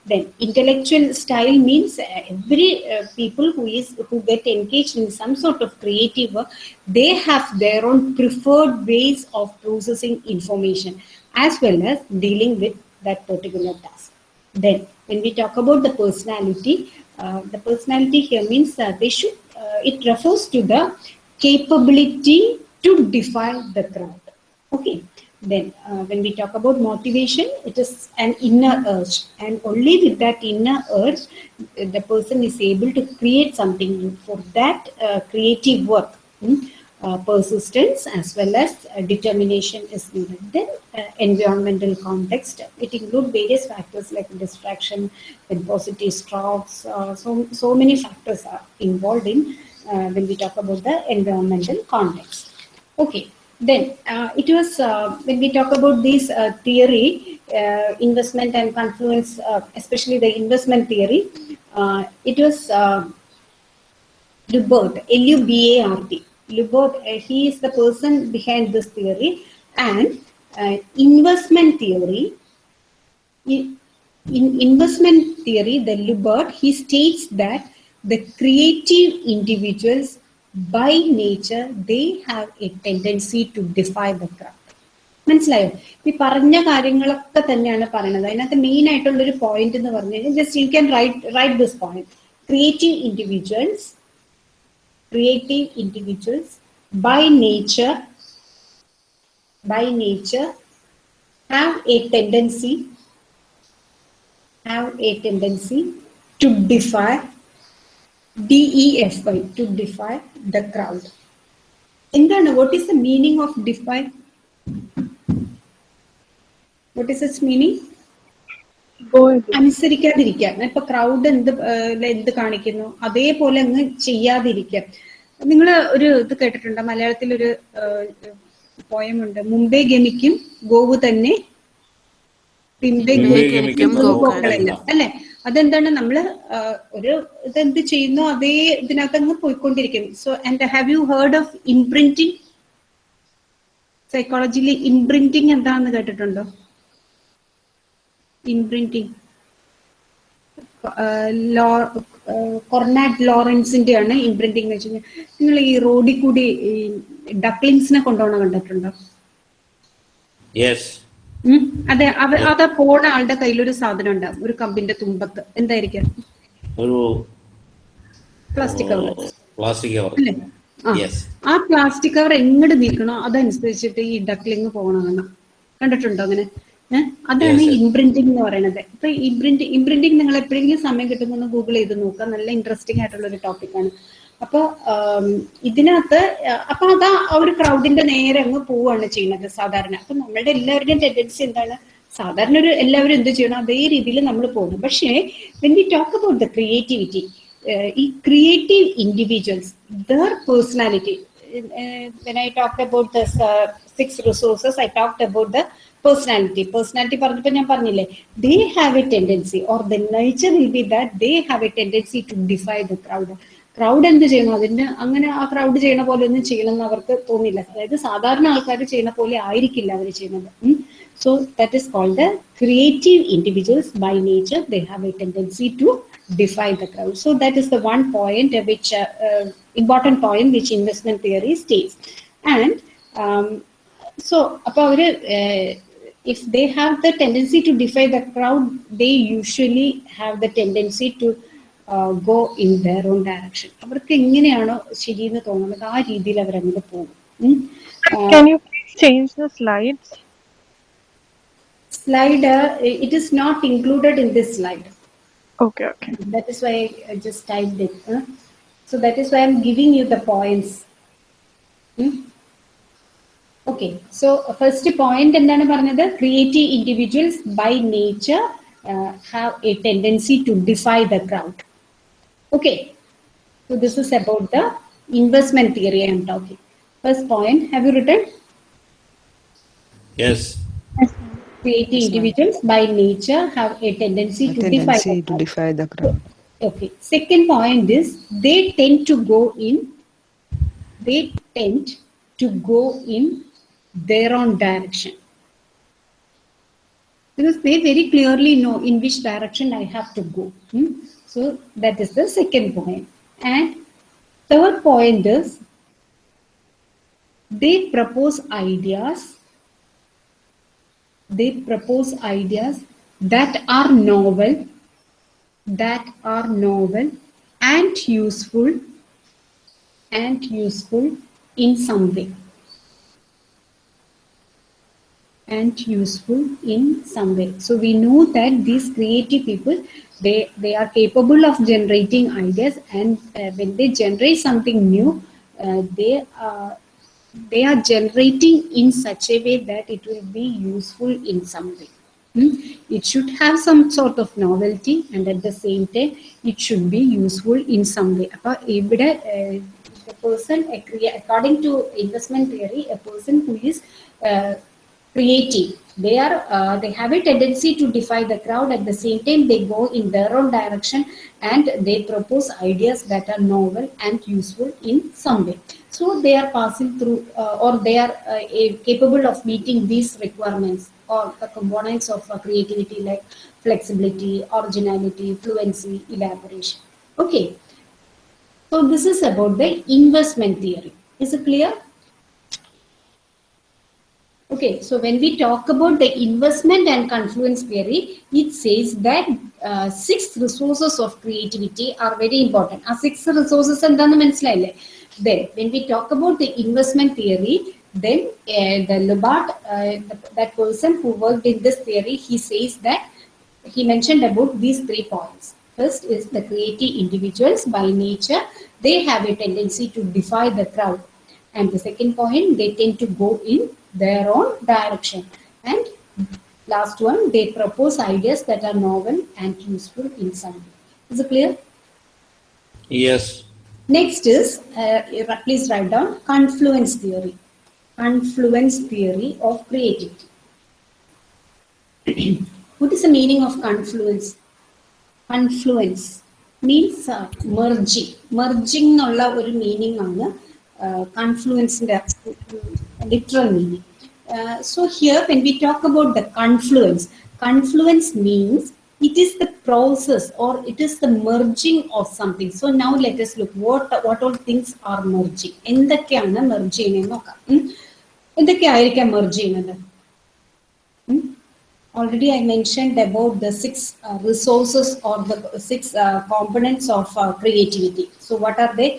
Then intellectual style means uh, every uh, people who is who get engaged in some sort of creative work they have their own preferred ways of processing information as well as dealing with that particular task then, when we talk about the personality, uh, the personality here means uh, they should, uh, it refers to the capability to defy the crowd. Okay. Then, uh, when we talk about motivation, it is an inner urge, and only with that inner urge, the person is able to create something. For that uh, creative work, hmm, uh, persistence as well as uh, determination is needed. Then uh, environmental context, it includes various factors like distraction and positive strokes. Uh, so, so many factors are involved in when we talk about the environmental context. Okay, then uh, it was uh, when we talk about this uh, theory, uh, investment and confluence, uh, especially the investment theory, uh, it was Lubart, L-U-B-A-R-T. Lubart, he is the person behind this theory. And investment theory, in, in investment theory, the Lubart, he states that the creative individuals by nature, they have a tendency to defy the crowd. മനസ്സിലായോ ഈ പറഞ്ഞ കാര്യങ്ങളൊക്കെ തന്നെയാണ് പറയണത് അതിനകത്ത് main ആയിട്ടുള്ള ഒരു point എന്ന് പറഞ്ഞു കഴിഞ്ഞാൽ just you can write write this point creative individuals creative individuals by nature by nature have a tendency have a tendency to defy DEFY to defy the crowd. എന്താണ്? What is the meaning of defy? What is its meaning? അനുസരിക്കാതിരിക്കുക. ഇപ്പൊ crowd എന്ത് എന്ത് കാണിക്കുന്നു? അതേപോലെ അങ്ങ് ചെയ്യാതിരിക്കുക. നിങ്ങൾ ഒരു ഇത് കേട്ടിട്ടുണ്ട്? മലയാളത്തിൽ ഒരു പോയമുണ്ട്. മുംബൈ ഗമിക്കും ഗോവു തന്നെ. പിമ്പെ ഗമിക്കും പോക്കളല്ല. അല്ലെ? അതെന്താണ് നമ്മൾ ഒരു ഇതെന്ത് ചെയ്യുന്നു അതേ ഇതിനകത്ത് അങ്ങ് പോയിക്കൊണ്ടിരിക്കും. So and have you heard of imprinting സൈക്കോളജിയിൽ ഇംപ്രിന്റിംഗ് എന്താണെന്ന് കേട്ടിട്ടുണ്ടോ? ഇംപ്രിന്റിംഗ് കൊർണാറ്റ് ലോറൻസിന്റെ ആണ് ഇംപ്രിന്റിംഗ് എന്ന് വെച്ച് കഴിഞ്ഞാൽ നിങ്ങൾ ഈ റോഡിൽ കൂടി ഡക്ലിങ്സിനെ കൊണ്ടുപോകണ കണ്ടിട്ടുണ്ടോ? Yes. അതെ അവ അത് പോണ ആളുടെ കയ്യിൽ ഒരു സാധനം ഉണ്ടാവും ഒരു കമ്പിന്റെ തുമ്പത്ത്. എന്തായിരിക്കും? ഒരു പ്ലാസ്റ്റിക് കവർ പ്ലാസ്റ്റിക് കവർ അല്ലേ? ആ. പ്ലാസ്റ്റിക് കവർ എങ്ങോട്ട് നീക്കണോ അതനുസരിച്ചിട്ട് ഈ ഡക്ലിങ് പോകണമെന്ന് കണ്ടിട്ടുണ്ടോ അങ്ങനെ? അതാണ്. ഇംപ്രിന്റിംഗ് എന്ന് പറയുന്നത് ഇപ്പൊ ഇംപ്രിന്റ് ഇംപ്രിന്റിംഗ് നിങ്ങൾ എപ്പോഴെങ്കിലും സമയം കിട്ടുമ്പോൾ ഗൂഗിൾ ചെയ്ത് നോക്കുക നല്ല ഇൻട്രസ്റ്റിംഗ് ആയിട്ടുള്ള ഒരു ടോപ്പിക്കാണ് അപ്പൊ ഇതിനകത്ത് അപ്പൊ അതാ ആ ഒരു ക്രൗഡിന്റെ നേരെ അങ്ങ് പോവുകയാണ് ചെയ്യുന്നത് സാധാരണ. അപ്പൊ നമ്മളുടെ എല്ലാവരുടെയും ടെൻഡൻസി എന്താണ്? സാധാരണ ഒരു എല്ലാവരും എന്ത് ചെയ്യണം? അതേ രീതിയിൽ നമ്മൾ പോകുന്നു. പക്ഷേ when we talk about the creativity ഈ creative individuals their personality when I talk about the six resources I talk about the personality personality പറഞ്ഞപ്പോൾ ഞാൻ പറഞ്ഞില്ലേ they have a tendency or the nature will be that they have a tendency to defy the crowd crowd എന്ത് ചെയ്യണം അതിന് അങ്ങനെ ആ crowd ചെയ്യണ പോലെ ഒന്നും ചെയ്യണം എന്ന് അവർക്ക് തോന്നില്ല അതായത് സാധാരണ ആൾക്കാർ ചെയ്യുന്ന പോലെ ആയിരിക്കില്ല അവർ ചെയ്യുന്നത് so that is called creative individuals by nature they have a tendency to defy the crowd. So that is the one point uh, which uh, uh, important point which investment theory states. And um, so അപ്പോൾ അവർ if they have the tendency to defy the crowd, they usually have the tendency to uh, go in their own direction. അവർക്ക് എങ്ങനെയാണോ ശരിയെന്ന് തോന്നുന്നത് ആ രീതിയിൽ അവർ അങ്ങനെ പോകും ഉം. ആ, Can you please change the slides? slide uh, it is not included in this slide. Okay, okay. That is why I just typed it. huh? So that is why I'm giving you the points. Hmm? Okay, so first point എന്താണ് പറഞ്ഞത് creative individuals by nature have a tendency to defy the crowd Okay, so this is about the investment theory I am talking. First point, have you written? Yes. Creative yes, individuals by nature have a tendency, a to, tendency defy to defy the crowd. Okay. Second point is they tend to go in, they tend to go in their own direction. Because they very clearly know in which direction I have to go. Hmm? So that is the second point. And third point is they propose ideas they propose ideas that are novel, that are novel and useful and useful in some way. And useful in some way. So we know that these creative people, they they are capable of generating ideas and uh, when they generate something new uh, they are they are generating in such a way that it will be useful in some way hmm? it should have some sort of novelty and at the same time it should be useful in some way a uh, person according to investment theory a person who is uh, creative. They are uh, they have a tendency to defy the crowd. At the same time they go in their own direction and they propose ideas that are novel and useful in some way. So they are passing through uh, or they are uh, capable of meeting these requirements or the components of uh, creativity like flexibility originality fluency elaboration. Okay. So this is about the investment theory. Is it clear Okay, so when we talk about the investment and confluence theory, it says that uh, six resources of creativity are very important. Are six resources and then Then, when we talk about the investment theory, then uh, the Lubart, uh, that person who worked in this theory, he says that he mentioned about these three points. First is the creative individuals by nature, they have a tendency to defy the crowd. And the second point, they tend to go in their own direction. And last one, they propose ideas that are novel and useful in some way. Is it clear? Yes. Next is, uh, please write down confluence theory. Confluence theory of creativity. what is the meaning of confluence? Confluence means uh, merging. Merging എന്നുള്ള ഒരു meaning ആണ് കൺഫ്ലുവൻസിന്റെ literal meaning so here when we talk about the confluence confluence means it is the process or it is the merging of something so now let us look what what all things are merging എന്തൊക്കെയാണ് merge ചെയ്യുന്നത് നോക്കാം ഉം. എന്തൊക്കെയായിരിക്കാം merge ചെയ്യുന്നത് already I mentioned about the six uh, resources or the six uh, components of uh, creativity. So what are they?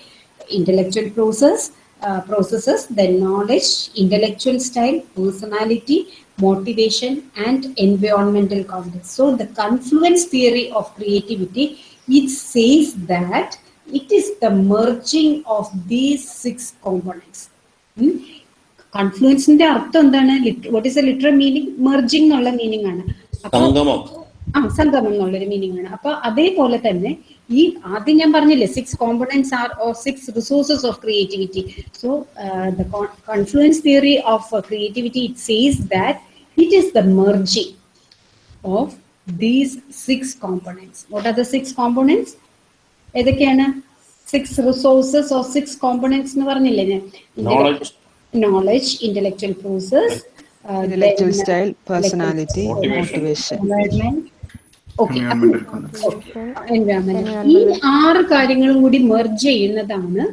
Intellectual process, uh, processes, then knowledge, intellectual style, personality, motivation, and environmental context. So the confluence theory of creativity, it says that it is the merging of these six components. Hmm? കൺഫ്ലുവൻസിന്റെ അർത്ഥം എന്താണ് what is a literal meaning meaning? എന്നുള്ള meaning Sangamam. Ah, Sangamam ആ സംഗമം എന്നുള്ളൊരു meaning ആണ് അപ്പൊ അതേപോലെ തന്നെ ഈ ആദ്യം ഞാൻ പറഞ്ഞില്ലേ six components are or six resources of creativity so the confluence theory of creativity it says that it is the merging of these six components what are the six components ഏതൊക്കെയാണ്? Six resources or six components എന്ന് പറഞ്ഞില്ലേ ഞാൻ? Knowledge. Knowledge intellectual process style personality motivation environment ഈ ആറ് കാര്യങ്ങളും കൂടി merge ചെയ്യുന്നതാണ്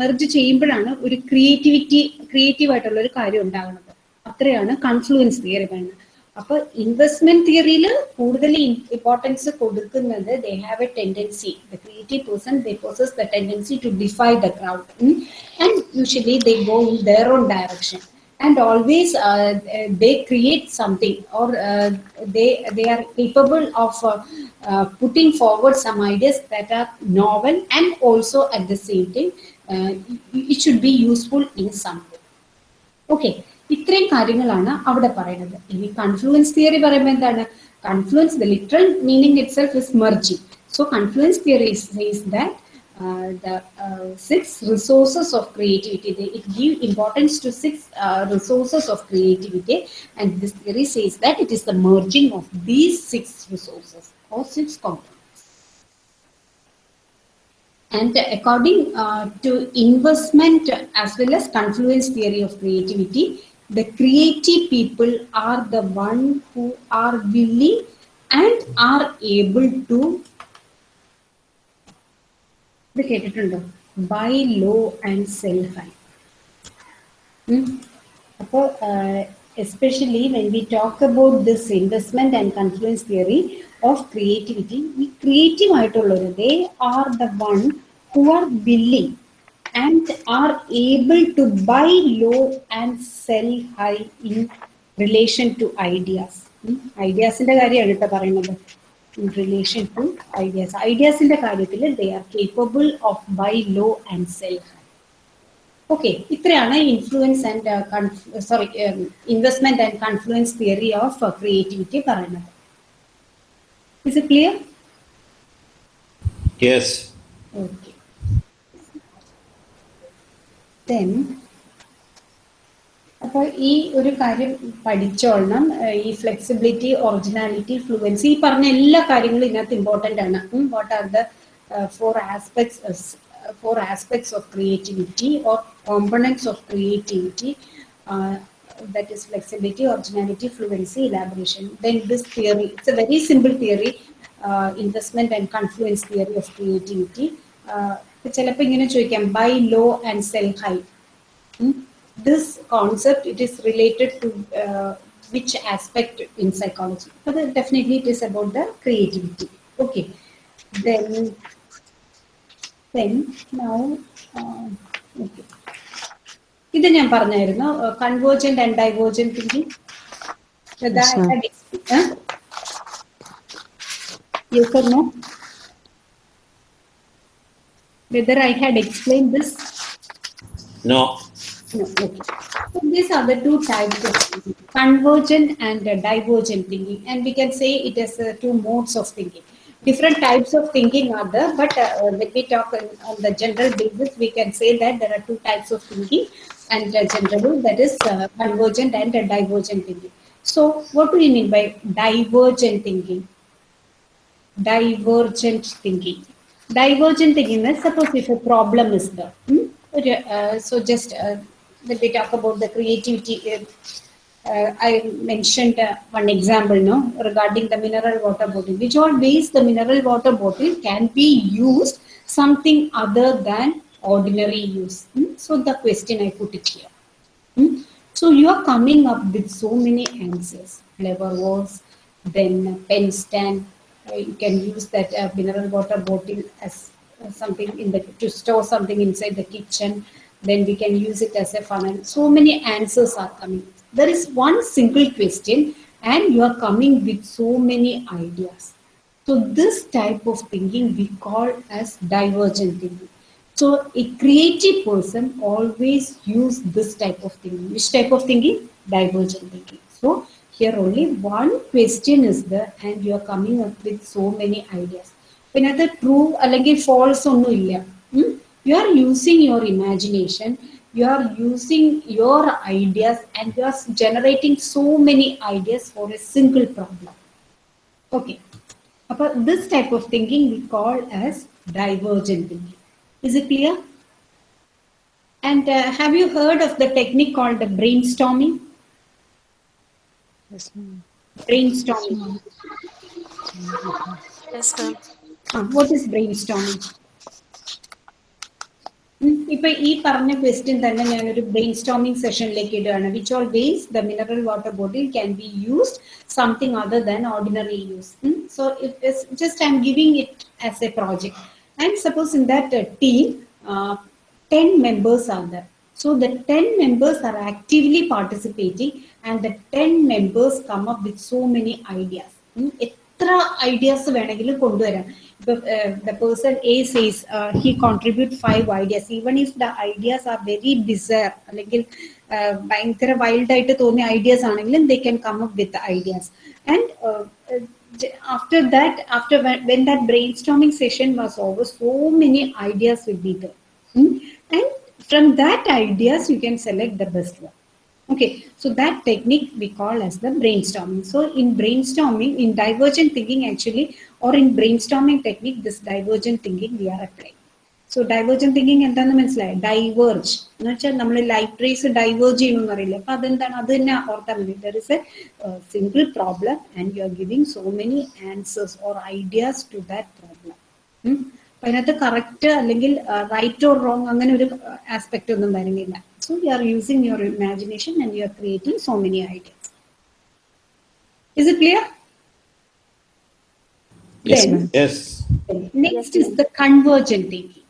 merge ചെയ്യുമ്പോഴാണ് ഒരു ക്രിയേറ്റിവിറ്റി ക്രിയേറ്റീവ് ആയിട്ടുള്ള ഒരു കാര്യം ഉണ്ടാകുന്നത്. അത്രയാണ് കൺഫ്ലുവൻസ് തിയറി പറയുന്നത്. അപ്പൊ ഇൻവെസ്റ്റ്മെന്റ് തിയറിയിൽ കൂടുതൽ ഇമ്പോർട്ടൻസ് കൊടുക്കുന്നത് they have a tendency the creative person they possess the tendency to defy the crowd and usually they go in their own direction and always uh, they create something or uh, they they are capable of uh, uh, putting forward some ideas that are novel and also at the same time uh, it should be useful in some way okay ഇത്രയും കാര്യങ്ങളാണ് അവിടെ പറയുന്നത് ഇനി confluence theory പറയുമ്പോൾ എന്താണ് confluence the literal meaning it self is merging so confluence theory says that uh, the uh, six resources of creativity. They, it give importance to six uh, resources of creativity, and this theory says that it is the merging of these six resources or six components. And according uh, to investment as well as confluence theory of creativity, the creative people are the one who are willing and are able to ഇത് കേട്ടിട്ടുണ്ടോ? Buy low and sell high അപ്പോൾ especially when we talk about this investment and confluence theory of creativity ഈ creative ആയിട്ടുള്ളവർ they are the one who are willing and are able to buy low and sell high in relation to ideas ഐഡിയാസിന്റെ കാര്യമാണ് കേട്ടോ പറയുന്നത്. In relation to ideas. ഐഡിയാസിന്റെ കാര്യത്തിൽ they are capable of buy low and sell okay ഇത്രയാണ് influence and sorry investment and confluence theory of creativity പറയുന്നത് is it clear Yes. Okay അപ്പോൾ ഈ ഒരു കാര്യം പഠിച്ചോളണം ഈ ഫ്ലെക്സിബിലിറ്റി ഒറിജിനാലിറ്റി ഫ്ലുവൻസി ഈ പറഞ്ഞ എല്ലാ കാര്യങ്ങളും ഇതിനകത്ത് ഇമ്പോർട്ടന്റ് ആണ് what are the four aspects four aspects of creativity or components of creativity that is flexibility, originality, fluency, elaboration. Then this theory, it's a very simple theory, uh, investment and confluence theory of creativity. ചിലപ്പോൾ ഇങ്ങനെ ചോദിക്കാം buy low and sell high this concept it is related to uh, which aspect in psychology but then definitely it is about the creativity okay then then now uh, okay ഇത് ഞാൻ പറഞ്ഞായിരുന്നു convergent and divergent thinking Yes, ma'am. Yes or no? Whether I had explained this No. So these are the two types of thinking, convergent and uh, divergent thinking. And we can say it uh, two modes of thinking. Different types of thinking are there, but uh, when we talk on, on the general basis, we can say that there are two types of thinking, and uh, generally that is uh, convergent and uh, divergent thinking. So, what do you mean by divergent thinking? Divergent thinking. Divergent thinking means suppose if a problem is there. hmm? uh, so just uh, when we talk about the creativity, uh, uh, I mentioned uh, one example no, regarding the mineral water bottle. Which all ways the mineral water bottle can be used something other than ordinary use. Hmm? So the question I put it here. Hmm? So you are coming up with so many answers. Clever words, then pen stand. Uh, you can use that uh, mineral water bottle as uh, something in the to store something inside the kitchen Then we can use it as a funnel. So many answers are coming. There is one single question, and you are coming with so many ideas. So this type of thinking we call as divergent thinking. So a creative person always use this type of thinking. Which type of thinking? Divergent thinking. So here only one question is there and you are coming up with so many ideas പിന്നെ അത് true അല്ലെങ്കിൽ false ഒന്നും ഇല്ല you are using your imagination you are using your ideas and you are generating so many ideas for a single problem. Okay. About this type of thinking we call as divergent thinking. Is it clear? And uh, have you heard of the technique called the brainstorming? Yes brainstorming. Yes ma'am. Uh, what is brainstorming? ഇപ്പൊ ഈ പറഞ്ഞ question തന്നെ ഞാനൊരു brain storming സെഷനിലേക്ക് ഇടുകയാണ് which all ways the mineral water bottle can be used something other than ordinary use so just I am giving it as a project and suppose in that team 10 members are there. So the 10 members are actively participating and the 10 members come up with so many ideas. എത്ര ideas വേണമെങ്കിലും കൊണ്ടുവരാം ഇപ്പൊ the person A says he contribute five ideas even if the ideas are very ബിസർ അല്ലെങ്കിൽ uh, ഭയങ്കര wild ആയിട്ട് തോന്നിയ ideas ആണെങ്കിലും they can come up with ideas and after that after when, when that brainstorming session was over so many ideas will be there Hmm? And from that ideas, you can select the best one. Okay, so that technique we call as the brainstorming. So in brainstorming, in divergent thinking actually, or in brainstorming technique, this divergent thinking we are applying. So divergent thinking എന്താണെന്ന് മനസ്സിലായി? Diverge എന്ന് വെച്ചാൽ നമ്മൾ light rays diverge ചെയ്യണമെന്ന് അറിയില്ല അപ്പൊ അതെന്താണ്? അത് തന്നെ ഓർത്താൽ മതി. There is a single problem and you are giving so many answers or ideas to that problem അപ്പൊ അതിനകത്ത് കറക്റ്റ് അല്ലെങ്കിൽ റൈറ്റ് ഓർ റോങ് അങ്ങനെ ഒരു ആസ്പെക്ട് ഒന്നും വരുന്നില്ല. So you are using your imagination and you are creating so many ideas is it clear Yes, Then- Yes. Next is the convergent thinking.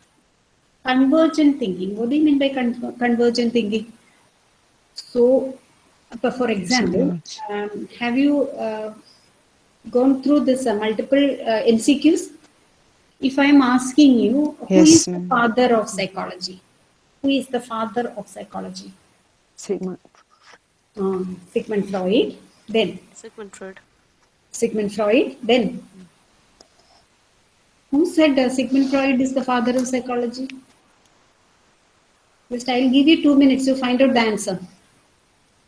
Convergent thinking. What do you mean by con- convergent thinking? So, for example, um, have you uh, gone through this uh, multiple uh, MCQs? If I am asking you, who Yes, is the father of psychology? Who is the father of psychology? Sigmund. Um, Sigmund Freud. Then Sigmund Freud. Sigmund Freud. Then who said uh, Sigmund Freud is the father of psychology? Just I'll give you two minutes to find out the answer.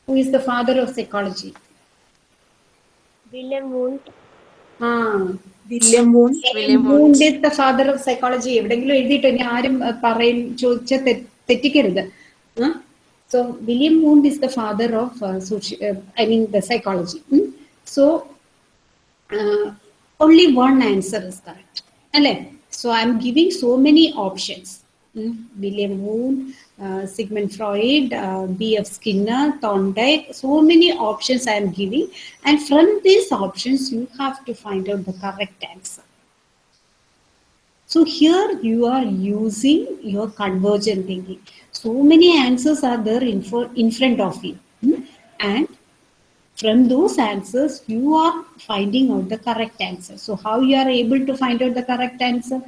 Who is the father of psychology? William Wundt. Ah, William Wundt. William Wundt Wundt. is the father of psychology. എവിടെയെങ്കിലും എഴുതിയിട്ട് ഇനി ആരും uh, പറയും ചോദിച്ച തെറ്റിക്കരുത് so William Wundt is the father of I mean the psychology so only one answer is correct. അല്ലേ So I'm giving so many options. Mm, William Wundt, uh, Sigmund Freud, uh, B.F. Skinner, Thorndike, so many options I am giving. And from these options, you have to find out the correct answer. So here you are using your convergent thinking. So many answers are there in, for, in front of you. Mm, And from those answers you are finding out the correct answer so how you are able to find out the correct answer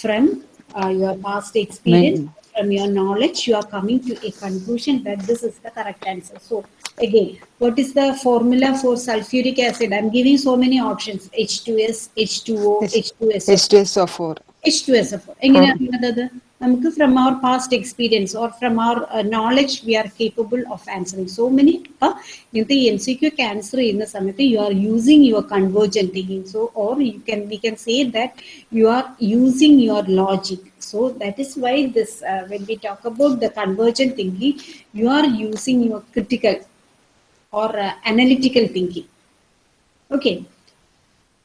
from uh, your past experience from your knowledge you are coming to a conclusion that this is the correct answer so again what is the formula for sulfuric acid i'm giving so many options h2s h2o h2s H2SO4. H2SO4. എങ്ങനെയാണ് അത് നമുക്ക് from our past experience or from our knowledge V R capable of answering so many അപ്പൊ ഇങ്ങനത്തെ M C Q cancer ചെയ്യുന്ന സമയത്ത് U are using your convergent thinking so or you can we can say that U are using your logic so that is why this when we talk about the convergent thinking U are using your critical or analytical thinking okay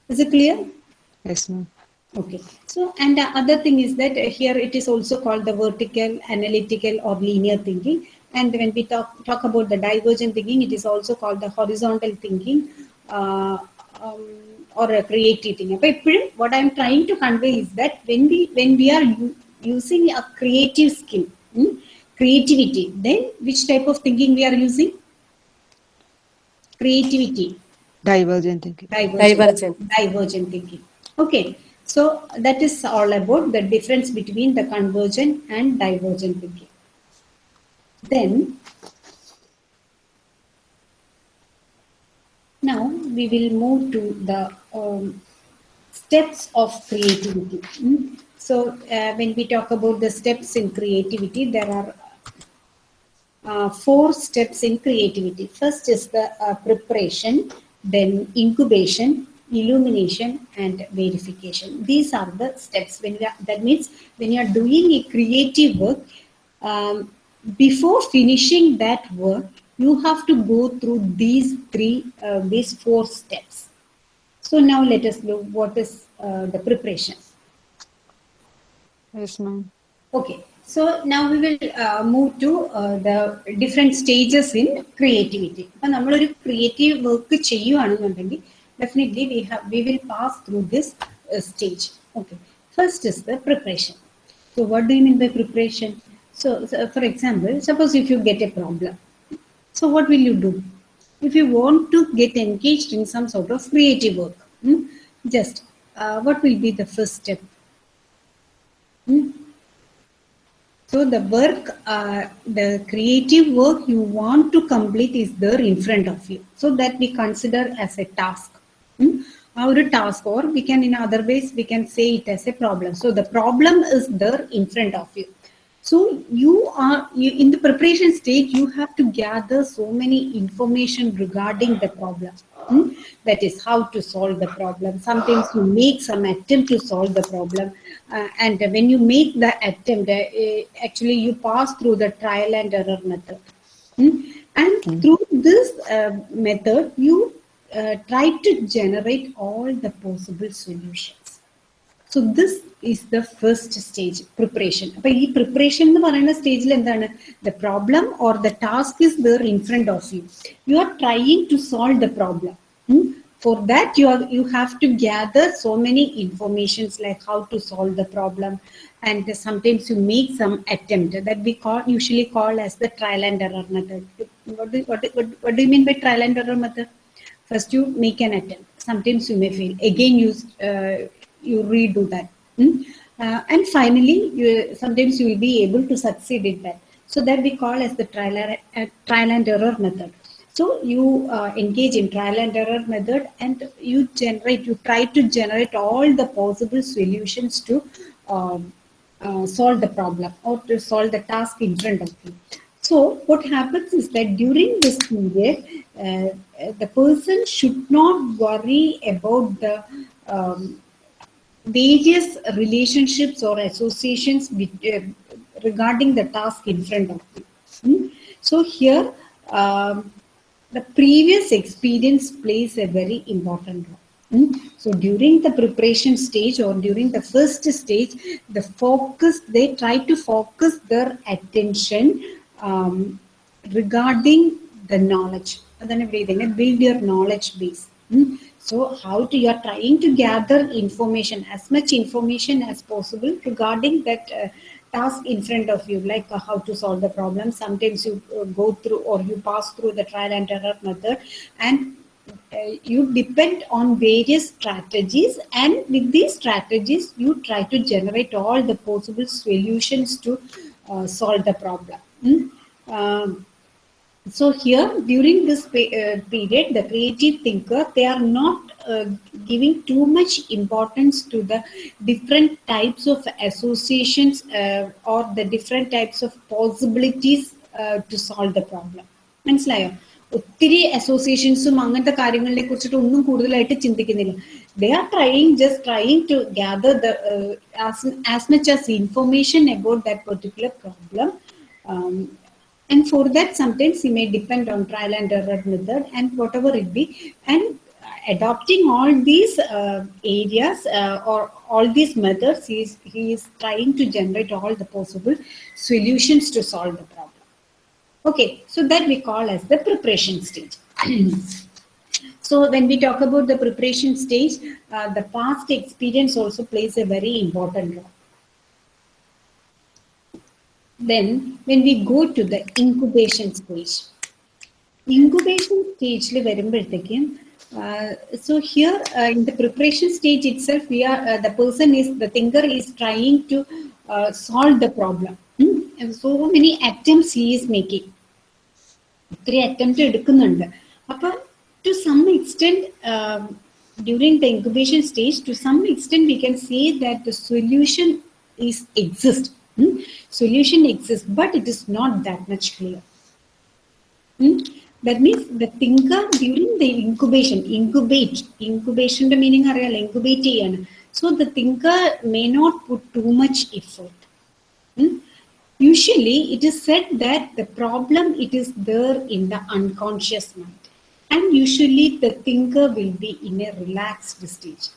is it clear Yes, ma'am. Okay. So, and the other thing is that uh, here it is also called the vertical, analytical, or linear thinking. And when we talk talk about the divergent thinking, it is also called the horizontal thinking uh, um, or a creative thinking. But what I am trying to convey is that when we when we are using a creative skill, hmm, creativity, then which type of thinking we are using? Creativity. Divergent thinking. divergent, Divergent. divergent thinking. Okay, so that is all about the difference between the convergent and divergent thinking. Then, now we will move to the um, steps of creativity. Mm. So uh, when we talk about the steps in creativity, there are uh, four steps in creativity. First is the uh, preparation, then incubation, illumination, and verification. These are the steps. When we are, that means when you are doing a creative work, um, before finishing that work, you have to go through these three, uh, these four steps. So now let us look what is uh, the preparation. Yes, ma'am. Okay, so now we will uh, move to uh, the different stages in creativity. അപ്പം നമ്മളൊരു creative work definitely we have we will pass through this uh, stage. Okay. First is the preparation. So what do you mean by preparation? So, so for example suppose if you get a problem. So what will you do? If you want to get engaged in some sort of creative work hmm, just uh, what will be the first step? Hmm? So the work, uh, the creative work you want to complete is there in front of you. So that we consider as a task. Hmm? Our task, or we can in other ways we can say it as a problem. So the problem is there in front of you. So you are you, in the preparation stage. You have to gather so many information regarding the problem. Hmm? That is how to solve the problem. Sometimes you make some attempt to solve the problem, uh, and when you make the attempt, uh, actually you pass through the trial and error method. Hmm? And through this uh, method, you uh, try to generate all the possible solutions. So this is the first stage preparation അപ്പൊ ഈ preparation എന്ന് പറയുന്ന സ്റ്റേജിൽ എന്താണ് the problem or the task is there in front of U you are trying to solve the problem for that you are you have to gather so many informations like how to solve the problem and sometimes you make some attempt that we call usually call as the trial and error method what do, what, do- what, what do you mean by trial and error method First you make an attempt. Sometimes you may fail. Again you uh, you redo that. Hmm? Uh, and finally you sometimes you will be able to succeed in that. So that we call as the trial, uh, trial and error method. So you uh, engage in trial and error method and you generate you try to generate all the possible solutions to um, uh, solve the problem or to solve the task in front of you so what happens is that during this period, uh, uh, the person should not worry about the um, various relationships or associations with, uh, regarding the task in front of you. Hmm? So here, um, the previous experience plays a very important role. Hmm? So during the preparation stage or during the first stage, the focus, they try to focus their attention um, regarding the knowledge. And then build your knowledge base. So how to, you're trying to gather information, as much information as possible regarding that uh, task in front of you, like uh, how to solve the problem. Sometimes you uh, go through or you pass through the trial and error method and uh, you depend on various strategies and with these strategies, you try to generate all the possible solutions to uh, solve the problem. Um, so here during this pe- uh, period the creative thinker they are not uh, giving too much importance to the different types of associations uh, or the different types of possibilities uh, to solve the problem മനസ്സിലായോ ഒത്തിരി അസോസിയേഷൻസും അങ്ങനത്തെ കാര്യങ്ങളെ കുറിച്ചിട്ട് ഒന്നും കൂടുതലായിട്ട് ചിന്തിക്കുന്നില്ല they are trying just trying to gather the as much as information about that particular problem and for that sometimes he may depend on trial and error method and whatever it be. And adopting all these uh, areas uh, or all these methods he is, he is trying to generate all the possible solutions to solve the problem. Okay so that we call as the preparation stage. So when we talk about the preparation stage uh, the past experience also plays a very important role then when we go to the incubation stage incubation stage വരുമ്പോഴത്തേക്കും uh, so here uh, in the preparation stage itself we are uh, the person is the thinker is trying to uh, solve the problem Hmm? And so many attempts he is making ഒത്തിരി attempt എടുക്കുന്നുണ്ട് അപ്പൊ to some extent, um, during the incubation stage, to some extent, we can say that the solution is exist. Hmm? Solution exists, but it is not that much clear. Hmm? That means the thinker during the incubation, incubate, incubation the meaning are incubate. So the thinker may not put too much effort. Hmm? Usually it is said that the problem, it is there in the unconscious mind. And usually the thinker will be in a relaxed stage.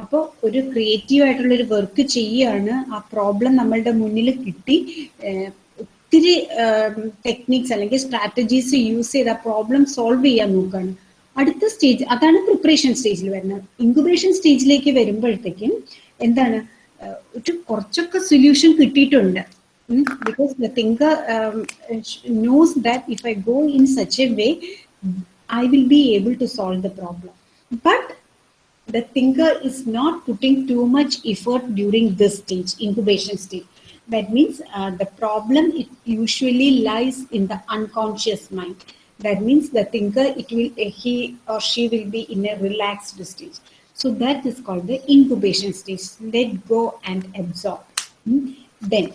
അപ്പോൾ ഒരു creative ആയിട്ടുള്ള ഒരു work ചെയ്യുകയാണ്. ആ problem നമ്മളുടെ മുന്നിൽ കിട്ടി. ഒത്തിരി ടെക്നിക്സ് അല്ലെങ്കിൽ സ്ട്രാറ്റജീസ് യൂസ് ചെയ്ത് ആ പ്രോബ്ലം സോൾവ് ചെയ്യാൻ നോക്കുകയാണ്. അടുത്ത സ്റ്റേജ് അതാണ് പ്രിപ്പറേഷൻ സ്റ്റേജിൽ വരുന്നത്. ഇൻക്യുബേഷൻ സ്റ്റേജിലേക്ക് വരുമ്പോഴത്തേക്കും എന്താണ്? ഒരു കുറച്ചൊക്കെ സൊല്യൂഷൻ കിട്ടിയിട്ടുണ്ട്. Because the thinker knows knows that if I go in such a way, I will be able to solve the problem. But the thinker is not putting too much effort during this stage, incubation stage. That means uh, the problem it usually lies in the unconscious mind. That means the thinker, it will uh, he or she will be in a relaxed stage. So that is called the incubation stage. Let go and absorb. Hmm? Then,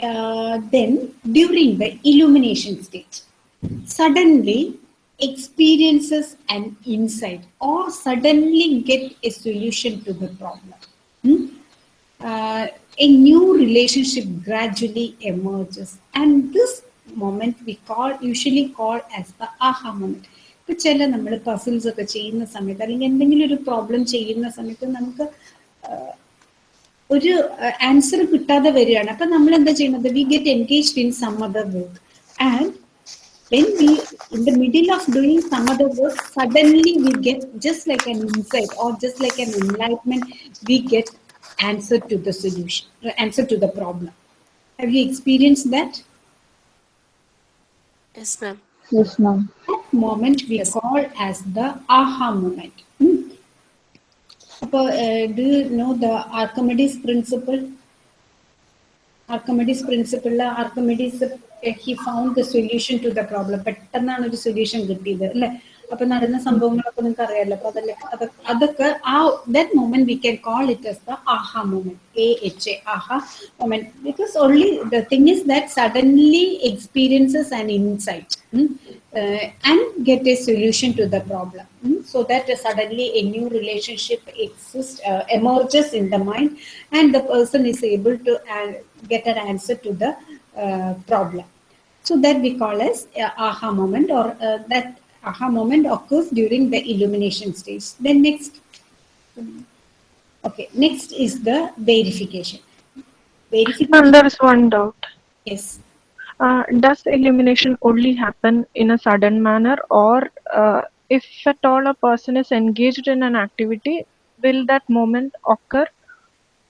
uh, then during the illumination stage, suddenly experiences an insight or suddenly get a solution to the problem. Hmm? Uh, a new relationship gradually emerges, and this moment we call usually call as the aha moment. ഇപ്പൊ ചില നമ്മൾ puzzles ഒക്കെ ചെയ്യുന്ന സമയത്ത് അല്ലെങ്കിൽ എന്തെങ്കിലും ഒരു problem ചെയ്യുന്ന സമയത്ത് നമുക്ക് ഒരു ആൻസർ കിട്ടാതെ വരികയാണ് അപ്പൊ നമ്മൾ എന്താ ചെയ്യുന്നത് we get engaged in some other work and when we in the middle of doing some other work suddenly we get just like an insight or just like an enlightenment we get answer to the solution answer to the problem have you experienced that Yes, ma'am. Yes, ma'am. that moment we call as the aha moment Hmm. Uh, do you know the archimedes principle archimedes principle archimedes uh, he found the solution to the problem പെട്ടെന്നാണ് ഒരു solution കിട്ടിയത് അല്ലെ അപ്പൊ നടന്ന സംഭവങ്ങളൊക്കെ നിങ്ങൾക്ക് അറിയാലോ അപ്പൊ അതല്ലേ അത് അതൊക്കെ ആ that moment V can call it as the Aaha moment A H A Aaha moment because only the thing is that suddenly experiences and insight and get a solution to the problem mm, so that uh, suddenly a new relationship exists uh, emerges in the mind and the person is able to uh, get an answer to the uh, problem. So that we call as uh, aha moment or uh, that aha moment occurs during the illumination stage. Then next okay next is the verification. Verification there is one doubt. yes. Uh, does illumination only happen in a sudden manner, or uh, if at all a person is engaged in an activity, will that moment occur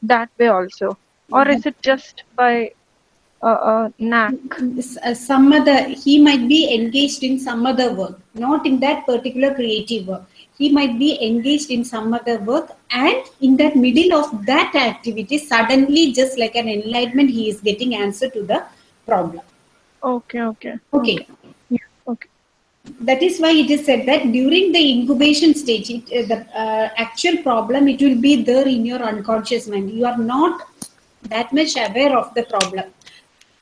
that way also, or is it just by uh, uh, knack? uh, some other he might be engaged in some other work not in that particular creative work. He might be engaged in some other work and in that middle of that activity suddenly just like an enlightenment he is getting answer to the problem. Okay, okay, okay. Yeah, okay. that is why it is said that during the incubation stage it, uh, the uh, actual problem it will be there in your unconscious mind. You are not that much aware of the problem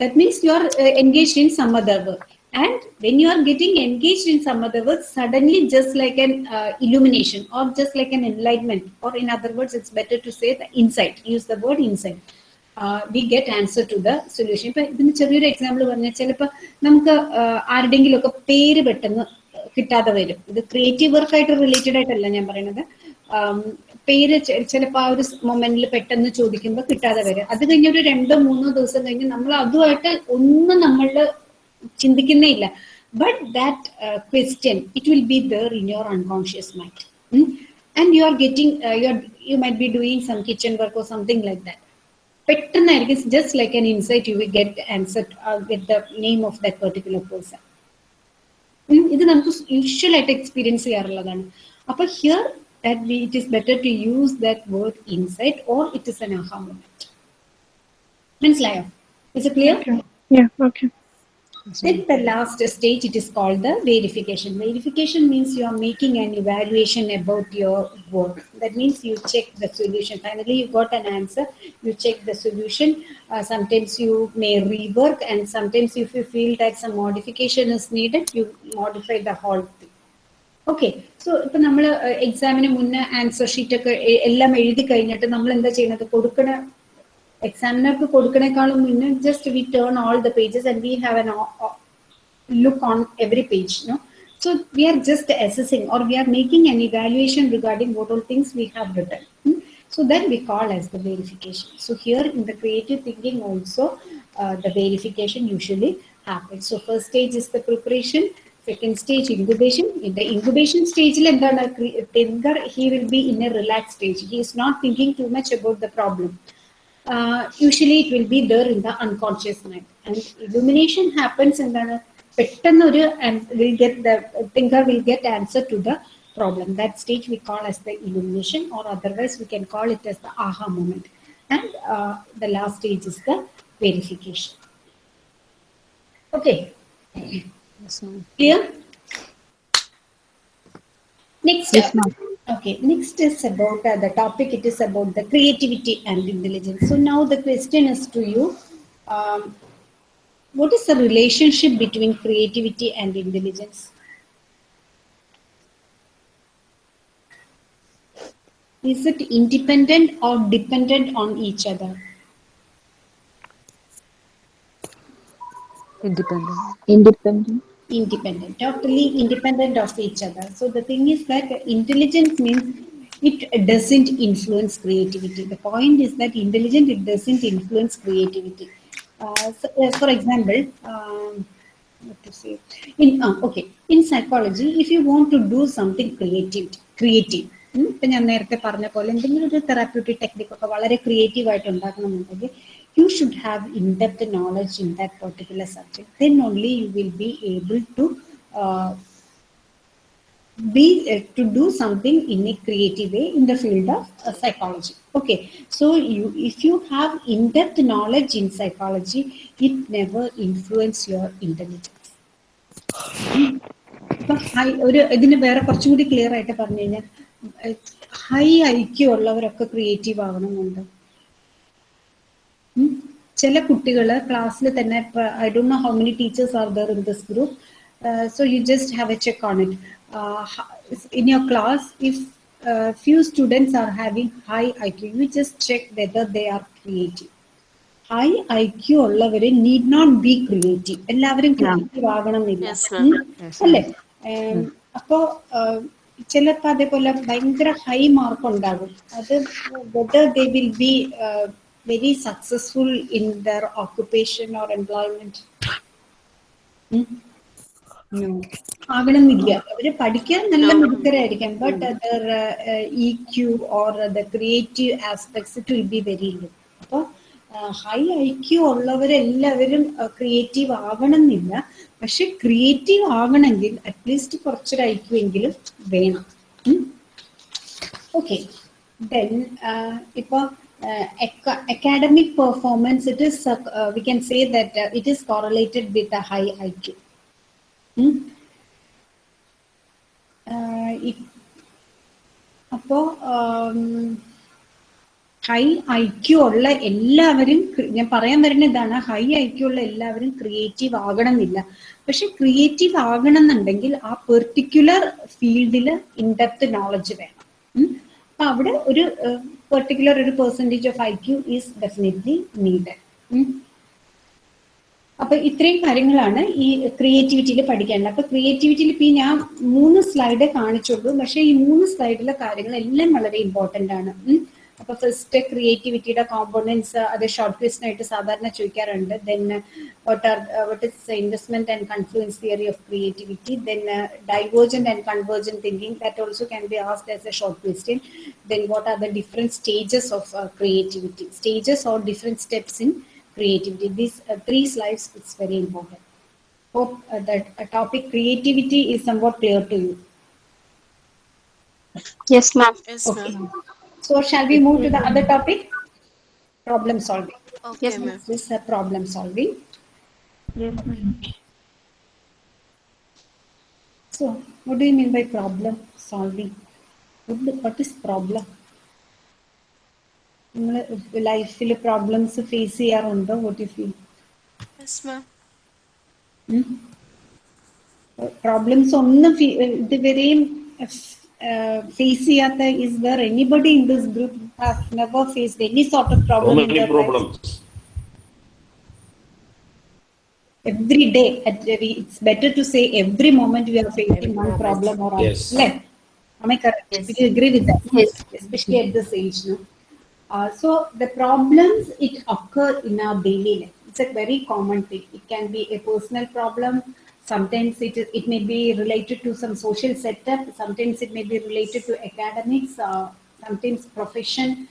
that means you are uh, engaged in some other work and when you are getting engaged in some other work suddenly just like an uh, illumination or just like an enlightenment or in other words it's better to say the insight use the word insight we get answer to the solution ഇപ്പൊ ഇതിന് ചെറിയൊരു example പറഞ്ഞാൽ ചിലപ്പോൾ നമുക്ക് ആരുടെങ്കിലും ഒക്കെ പേര് പെട്ടെന്ന് കിട്ടാതെ വരും ഇത് ക്രിയേറ്റീവ് വർക്കായിട്ട് റിലേറ്റഡ് ആയിട്ടല്ല ഞാൻ പറയുന്നത് പേര് ചിലപ്പോൾ ആ ഒരു മൊമെന്റിൽ പെട്ടെന്ന് ചോദിക്കുമ്പോൾ കിട്ടാതെ വരും. അത് കഴിഞ്ഞ് ഒരു രണ്ടോ മൂന്നോ ദിവസം കഴിഞ്ഞ് നമ്മൾ അതുമായിട്ട് ഒന്നും നമ്മൾ ചിന്തിക്കുന്നേ ഇല്ല. But that question it will be there in your unconscious mind and you are getting you are you might be doing some kitchen work or something like that പെട്ടെന്നായിരിക്കും just like an insight you will get answer with the name of that particular person ഇത് നമുക്ക് usual ആയിട്ട് experience ചെയ്യാറുള്ളതാണ്. അപ്പൊ here that we, it is better to use that word insight or it is an aha moment. Means life. Is it clear? Okay. Yeah, okay. Then the last stage, it is called the verification. Verification means you are making an evaluation about your work. That means you check the solution. Finally, you got an answer, you check the solution. Uh, sometimes you may rework and sometimes if you feel that some modification is needed, you modify the whole thing okay so ഇപ്പൊ നമ്മൾ എക്സാമിന് മുന്നേ answer sheet ഒക്കെ A- എല്ലാം എഴുതി കഴിഞ്ഞിട്ട് നമ്മൾ എന്താ ചെയ്യുന്നത് കൊടുക്കണ എക്സാമിനർക്ക് കൊടുക്കണേക്കാളും മുന്നേ just V turn all the pages and we have an look on every page no so we are just assessing or we are making an evaluation regarding what all things we have written Hmm? so that we call as the verification so here in the creative thinking also uh, the verification usually happens so first stage is the preparation second stage incubation in the incubation stage എന്താണ് cre- thinker he will be in a relaxed stage he is not thinking too much about the problem uh, usually it will be there in the unconscious mind and illumination happens എന്താണ് പെട്ടെന്ന് ഒരു will get the thinker will get answer to the problem that stage we call as the illumination or otherwise we can call it as the aha moment and uh, the last stage is the verification okay Yes, ma'am. clear next Yes, ma'am. Okay, next is about uh, the topic. It is about the creativity and intelligence. So now the question is to you: um, What is the relationship between creativity and intelligence? Is it independent or dependent on each other? Independent. Independent. Independent, totally independent of each other. So the thing is that intelligence means it doesn't influence creativity. The point is that intelligent, it doesn't influence creativity. Uh, so, uh, for example, um, what to say? In uh, okay, in psychology, if you want to do something creative, creative. ഇപ്പൊ ഞാൻ നേരത്തെ പറഞ്ഞ പോലെ എന്തെങ്കിലും ഒരു therapeutic ടെക്നിക്കൊക്കെ വളരെ creative ആയിട്ട് ഉണ്ടാക്കണമെന്നുണ്ടെങ്കിൽ you have in-depth knowledge in that particular subject. Then only you will be able to uh, be uh, to do something in a creative way in the field of uh, psychology okay so you if you have in-depth knowledge in psychology it never influence your intelligence ഒരു ഇതിന് വേറെ കുറച്ചും clear ആയിട്ട് പറഞ്ഞു കഴിഞ്ഞാൽ high IQ ഉള്ളവരൊക്കെ creative ആവണമെന്നുണ്ട്. ചില കുട്ടികൾ ക്ലാസ്സിൽ തന്നെ I don't know how many teachers are there in this group so you just have a check on it in your class if few students are having high I Q you just check whether they are creative high I Q ഉള്ളവർ need not be creative എല്ലാവരും creative ആകണം എന്നില്ല. അല്ലേ? അപ്പോ ചിലപ്പോ അതേപോലെ ഭയങ്കര high mark ഉണ്ടാകും. അത് whether they will be very successful in their occupation or employment? ആകണമെന്നില്ല അവർ പഠിക്കാൻ നല്ല മിടുക്കരായിരിക്കാം but other E Q or the creative aspects it will be very low അപ്പോൾ ഹൈ ഐ ക്യു ഉള്ളവരെല്ലാവരും ക്രിയേറ്റീവ് ആവണമെന്നില്ല. പക്ഷെ ക്രിയേറ്റീവ് ആകണമെങ്കിൽ അറ്റ്ലീസ്റ്റ് കുറച്ചൊരു ഐ ക്യു എങ്കിലും വേണം. ഓക്കെ ദെൻ ഇപ്പോൾ uh, academic performance, it is uh, uh, we can say that uh, it is correlated with a high IQ. Hmm? Uh, it, um, high IQ ഉള്ള എല്ലാവരും ഞാൻ പറയാൻ വരുന്ന ഇതാണ് ഹൈ ഐക്യു ഉള്ള എല്ലാവരും ക്രിയേറ്റീവ് ആകണം എന്നില്ല പക്ഷെ ക്രിയേറ്റീവ് ആകണമെന്നുണ്ടെങ്കിൽ ആ പെർട്ടിക്കുലർ ഫീൽഡിൽ ഇൻഡെപ്ത് നോളജ് വേണം അപ്പൊ അവിടെ ഒരു പെർട്ടിക്കുലർ ഒരു percentage of I Q is definitely need അപ്പൊ ഇത്രയും കാര്യങ്ങളാണ് ഈ ക്രിയേറ്റിവിറ്റിയിൽ പഠിക്കേണ്ടത്. അപ്പൊ ക്രിയേറ്റിവിറ്റിയിൽ ഇപ്പൊ ഞാൻ മൂന്ന് സ്ലൈഡ് കാണിച്ചുള്ളൂ പക്ഷെ ഈ മൂന്ന് സ്ലൈഡിലെ കാര്യങ്ങൾ എല്ലാം വളരെ ഇമ്പോർട്ടന്റ് ആണ്. ഉം. അപ്പൊ ഫസ്റ്റ് ക്രിയേറ്റിവിറ്റിയുടെ കോമ്പോണൻസ് അത് ഷോർട്ട് ക്വസ്റ്റൻ ആയിട്ട് സാധാരണ ചോദിക്കാറുണ്ട് then what are what is investment and confluence theory of creativity then divergent and convergent thinking that also can be asked as a short question then what are the different stages of creativity stages or different steps in creativity. These uh, three slides is very important. Hope uh, that uh, topic creativity is somewhat clear to you. Yes, ma'am. Yes, Okay. ma'am. So shall we move to the other topic? Problem solving. Okay, ma'am. This is uh, problem solving. So, what do you mean by problem solving? What, do- what is problem? നിങ്ങൾ ലൈഫിൽ problems face ചെയ്യാറുണ്ടോ what you feel Yes, ma'am. Problems ഒന്നും ഫീ- uh, fasciata is there anybody in this group has never faced any sort of problem so many problems. Every day every, it's better to say every moment we are facing one problem or yes. left am i correct? Yes. do you agree with that? Yes. Especially at this age no? Uh, so the problems it occur in our daily life. It's a very common thing. It can be a personal problem Sometimes it is, it may be related to some social setup. Sometimes it may be related to academics. Uh, sometimes profession.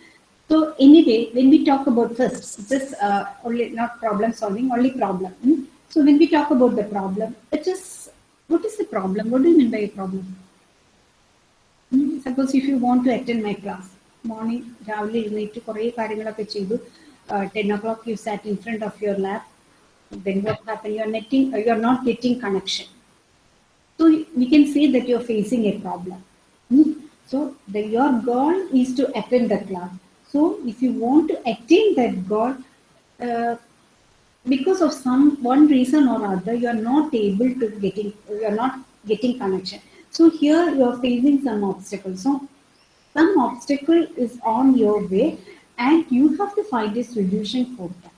So anyway, when we talk about first, this uh, only not problem solving, only problem. hmm? So when we talk about the problem, it is what is the problem? What do you mean by a problem? Hmm, Suppose if you want to attend my class, morning രാവിലെ എഴുന്നേറ്റ് കുറേ കാര്യങ്ങളൊക്കെ ചെയ്തു ten O clock U SAT in front of your lab then what happened? You're netting, uh, you're not getting connection. So we can say that you're facing a problem. Hmm? So the, your goal is to attend the class. So if you want to attain that goal, uh, because of some one reason or other, you are not able to getting, you are not getting connection. So here you are facing some obstacles. So some obstacle is on your way, and you have to find a solution for that.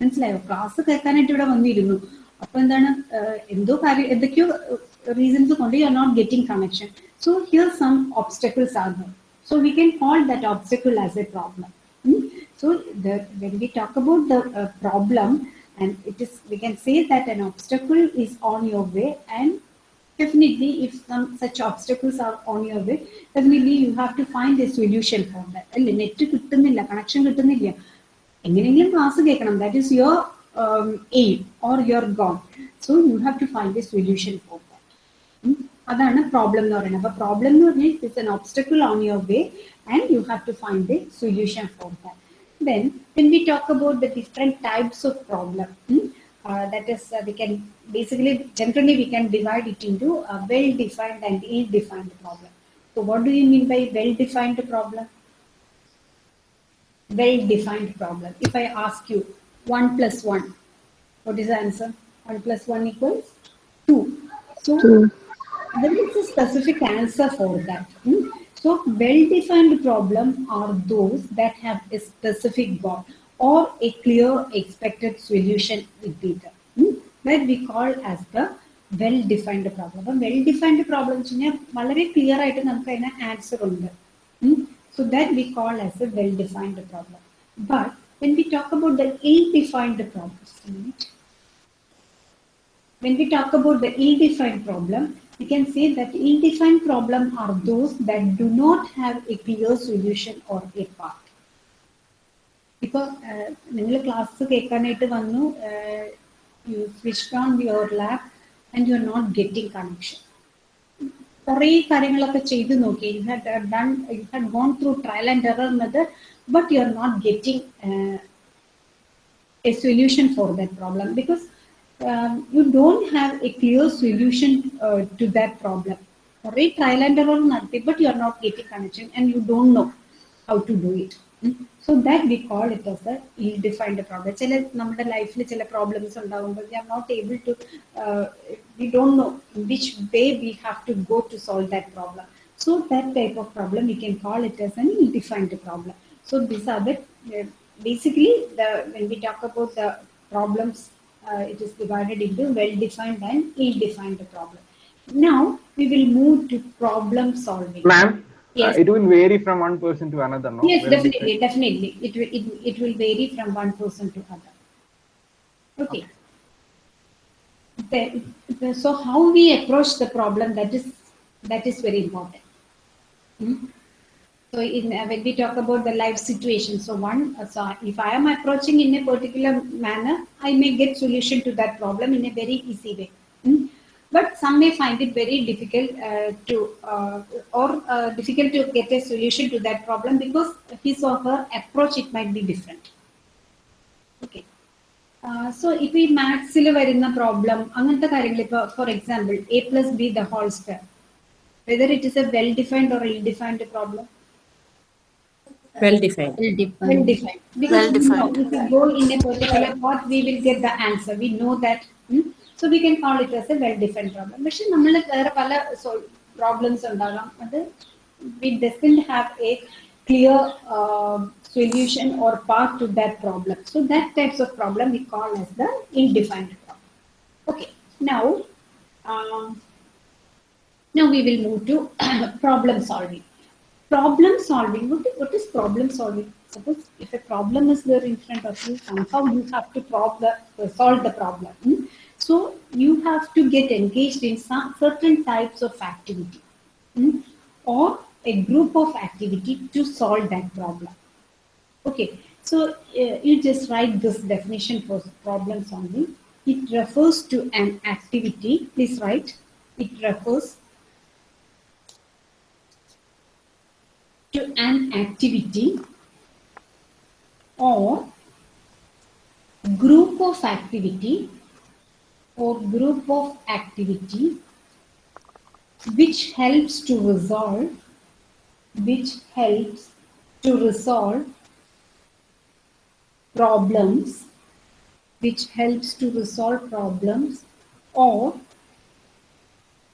മനസ്സിലായോ class കേൾക്കാനായിട്ട് ഇവിടെ വന്നിരുന്നു അപ്പൊ എന്താണ് ആഹ് എന്തോ കാര്യം എന്തൊക്കെയോ reasons കൊണ്ട് you are not getting connection so here some obstacles R there so we can call that obstacle as a problem so when we talk about the problem and it is V can say that an obstacle is on your way and definitely if some such obstacles are on your way definitely you have to find a solution for that അല്ലേ net കിട്ടുന്നില്ല connection കിട്ടുന്നില്ല എങ്ങനെയെങ്കിലും class കേൾക്കണം that is your aim or your goal so you have to find a solution for that അതാണ് problem എന്ന് പറയുന്നത് അപ്പൊ problem എന്ന് പറഞ്ഞാൽ it's an obstacle on your way and you have to find a solution for that then when we talk about the different types of problem hmm, uh, that is uh, we can basically generally we can divide it into a well defined and ill defined problem so what do you mean by well defined problem well defined problem if i ask you 1 plus 1 what is the answer 1 plus 1 equals 2 so there is a specific answer for that. hmm? So, well-defined problem are those that have a specific goal or a clear expected solution with data. hmm? That we call as the well-defined problem. അപ്പം well-defined problem എന്ന് വെച്ച് കഴിഞ്ഞാൽ വളരെ clear ആയിട്ട് നമുക്ക് അതിന് answer ഉണ്ട് so that we call as A വെൽ-defined problem. But when we talk about the ill-defined problems, when we talk about the ill-defined problem, we can say that ill-defined problem are those that do not have a clear solution or a path. ഇപ്പൊ നിങ്ങൾ class കേൾക്കാനായിട്ട് വന്നു U switch on your lab and you are not getting connection കുറേ കാര്യങ്ങളൊക്കെ ചെയ്തു നോക്കി you had done you had gone through trial and error method but you are not getting a solution for that problem because um, you don't have a clear solution uh, to that problem. Or a trial and error നടത്തി, but you are not getting connection and you don't know how to do it. Mm. So that we call it as a ill-defined problem. ചില നമ്മുടെ ലൈഫിൽ ചില problems ഉണ്ടാകുമ്പോൾ we are not able to, uh, we don't know in which way we have to go to solve that problem. So that type of problem we can call it as an ill-defined problem. So these are the uh, basically the when we talk about the problems uh, it is divided into well-defined and ill-defined problem now we will move to problem solving Ma'am, Yes. uh, it will vary from one person to another, no? yes definitely definitely it will it, it will vary from one person to other okay The- the- so how we approach the problem that is that is very important Hmm? So in, uh, when we talk about the life situation, so one, uh, so if I am approaching in a particular manner, I may get solution to that problem in a very easy way Hmm? But some may find it very difficult uh, to, uh, or uh, difficult to get a solution to that problem because his or her approach it might be different. Okay. So ഇപ്പൊ ഈ മാത്സിൽ വരുന്ന problem അങ്ങനത്തെ കാര്യങ്ങൾ ഇപ്പൊ for example A plus B the whole square whether it is A well defined or ഇൽ defined problem Well defined. well defined because Well we know defined. if we go in a particular path we will get the answer we know that hmm? so we can call it as a well defined problem പക്ഷെ നമ്മൾ വേറെ പല problems ഉണ്ടാകാം അത് we doesn't have a clear uh, solution or path to that problem so that types of problem we call as the ill-defined problem okay now um, now we will move to problem solving problem solving what is, what is problem solving suppose if a problem is there in front of you somehow you have to prob- the, uh, solve the problem hmm? So you have to get engaged in some certain types of activity hmm? or a group of activity to solve that problem okay so uh, you just write this definition for problem solving it refers to an activity please write it refers to an activity or group of activity or group of activity which helps to resolve which helps to resolve problems which helps to resolve problems or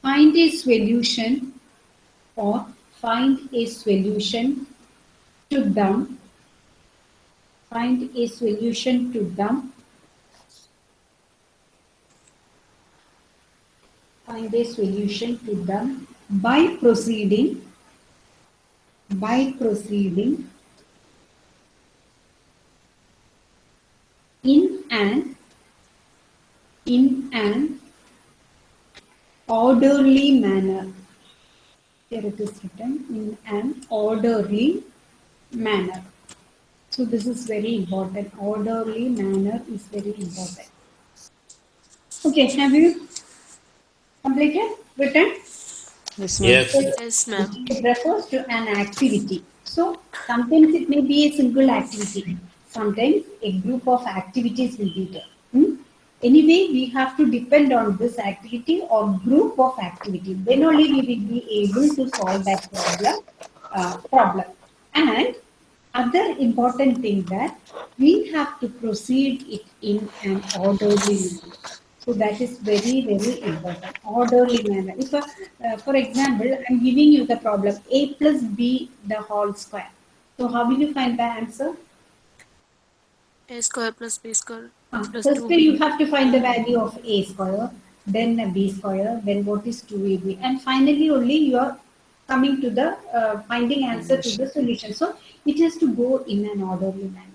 find a solution or find a solution to them find a solution to them find a solution to them by proceeding by proceeding in an in an orderly manner. Here it is written in an orderly manner. So this is very important. Orderly manner is very important. Okay have you completed written Yes, Yes. Yes, ma'am. it refers to an activity. So sometimes it may be a single activity. Sometimes a group of activities will be there. Hmm? Anyway, we have to depend on this activity or group of activity. Then only we will be able to solve that problem. Uh, problem. And other important thing that we have to proceed it in an orderly manner. So that is very, very important. Orderly manner. If, uh, uh, for example, I'm giving you the problem a plus b the whole square. So how will you find the answer? A square plus B square plus First 2B. you have to find the value of a square, then B square, then what is 2ab, and finally only you are coming to the uh, finding answer to the solution. So it has to go in an orderly manner.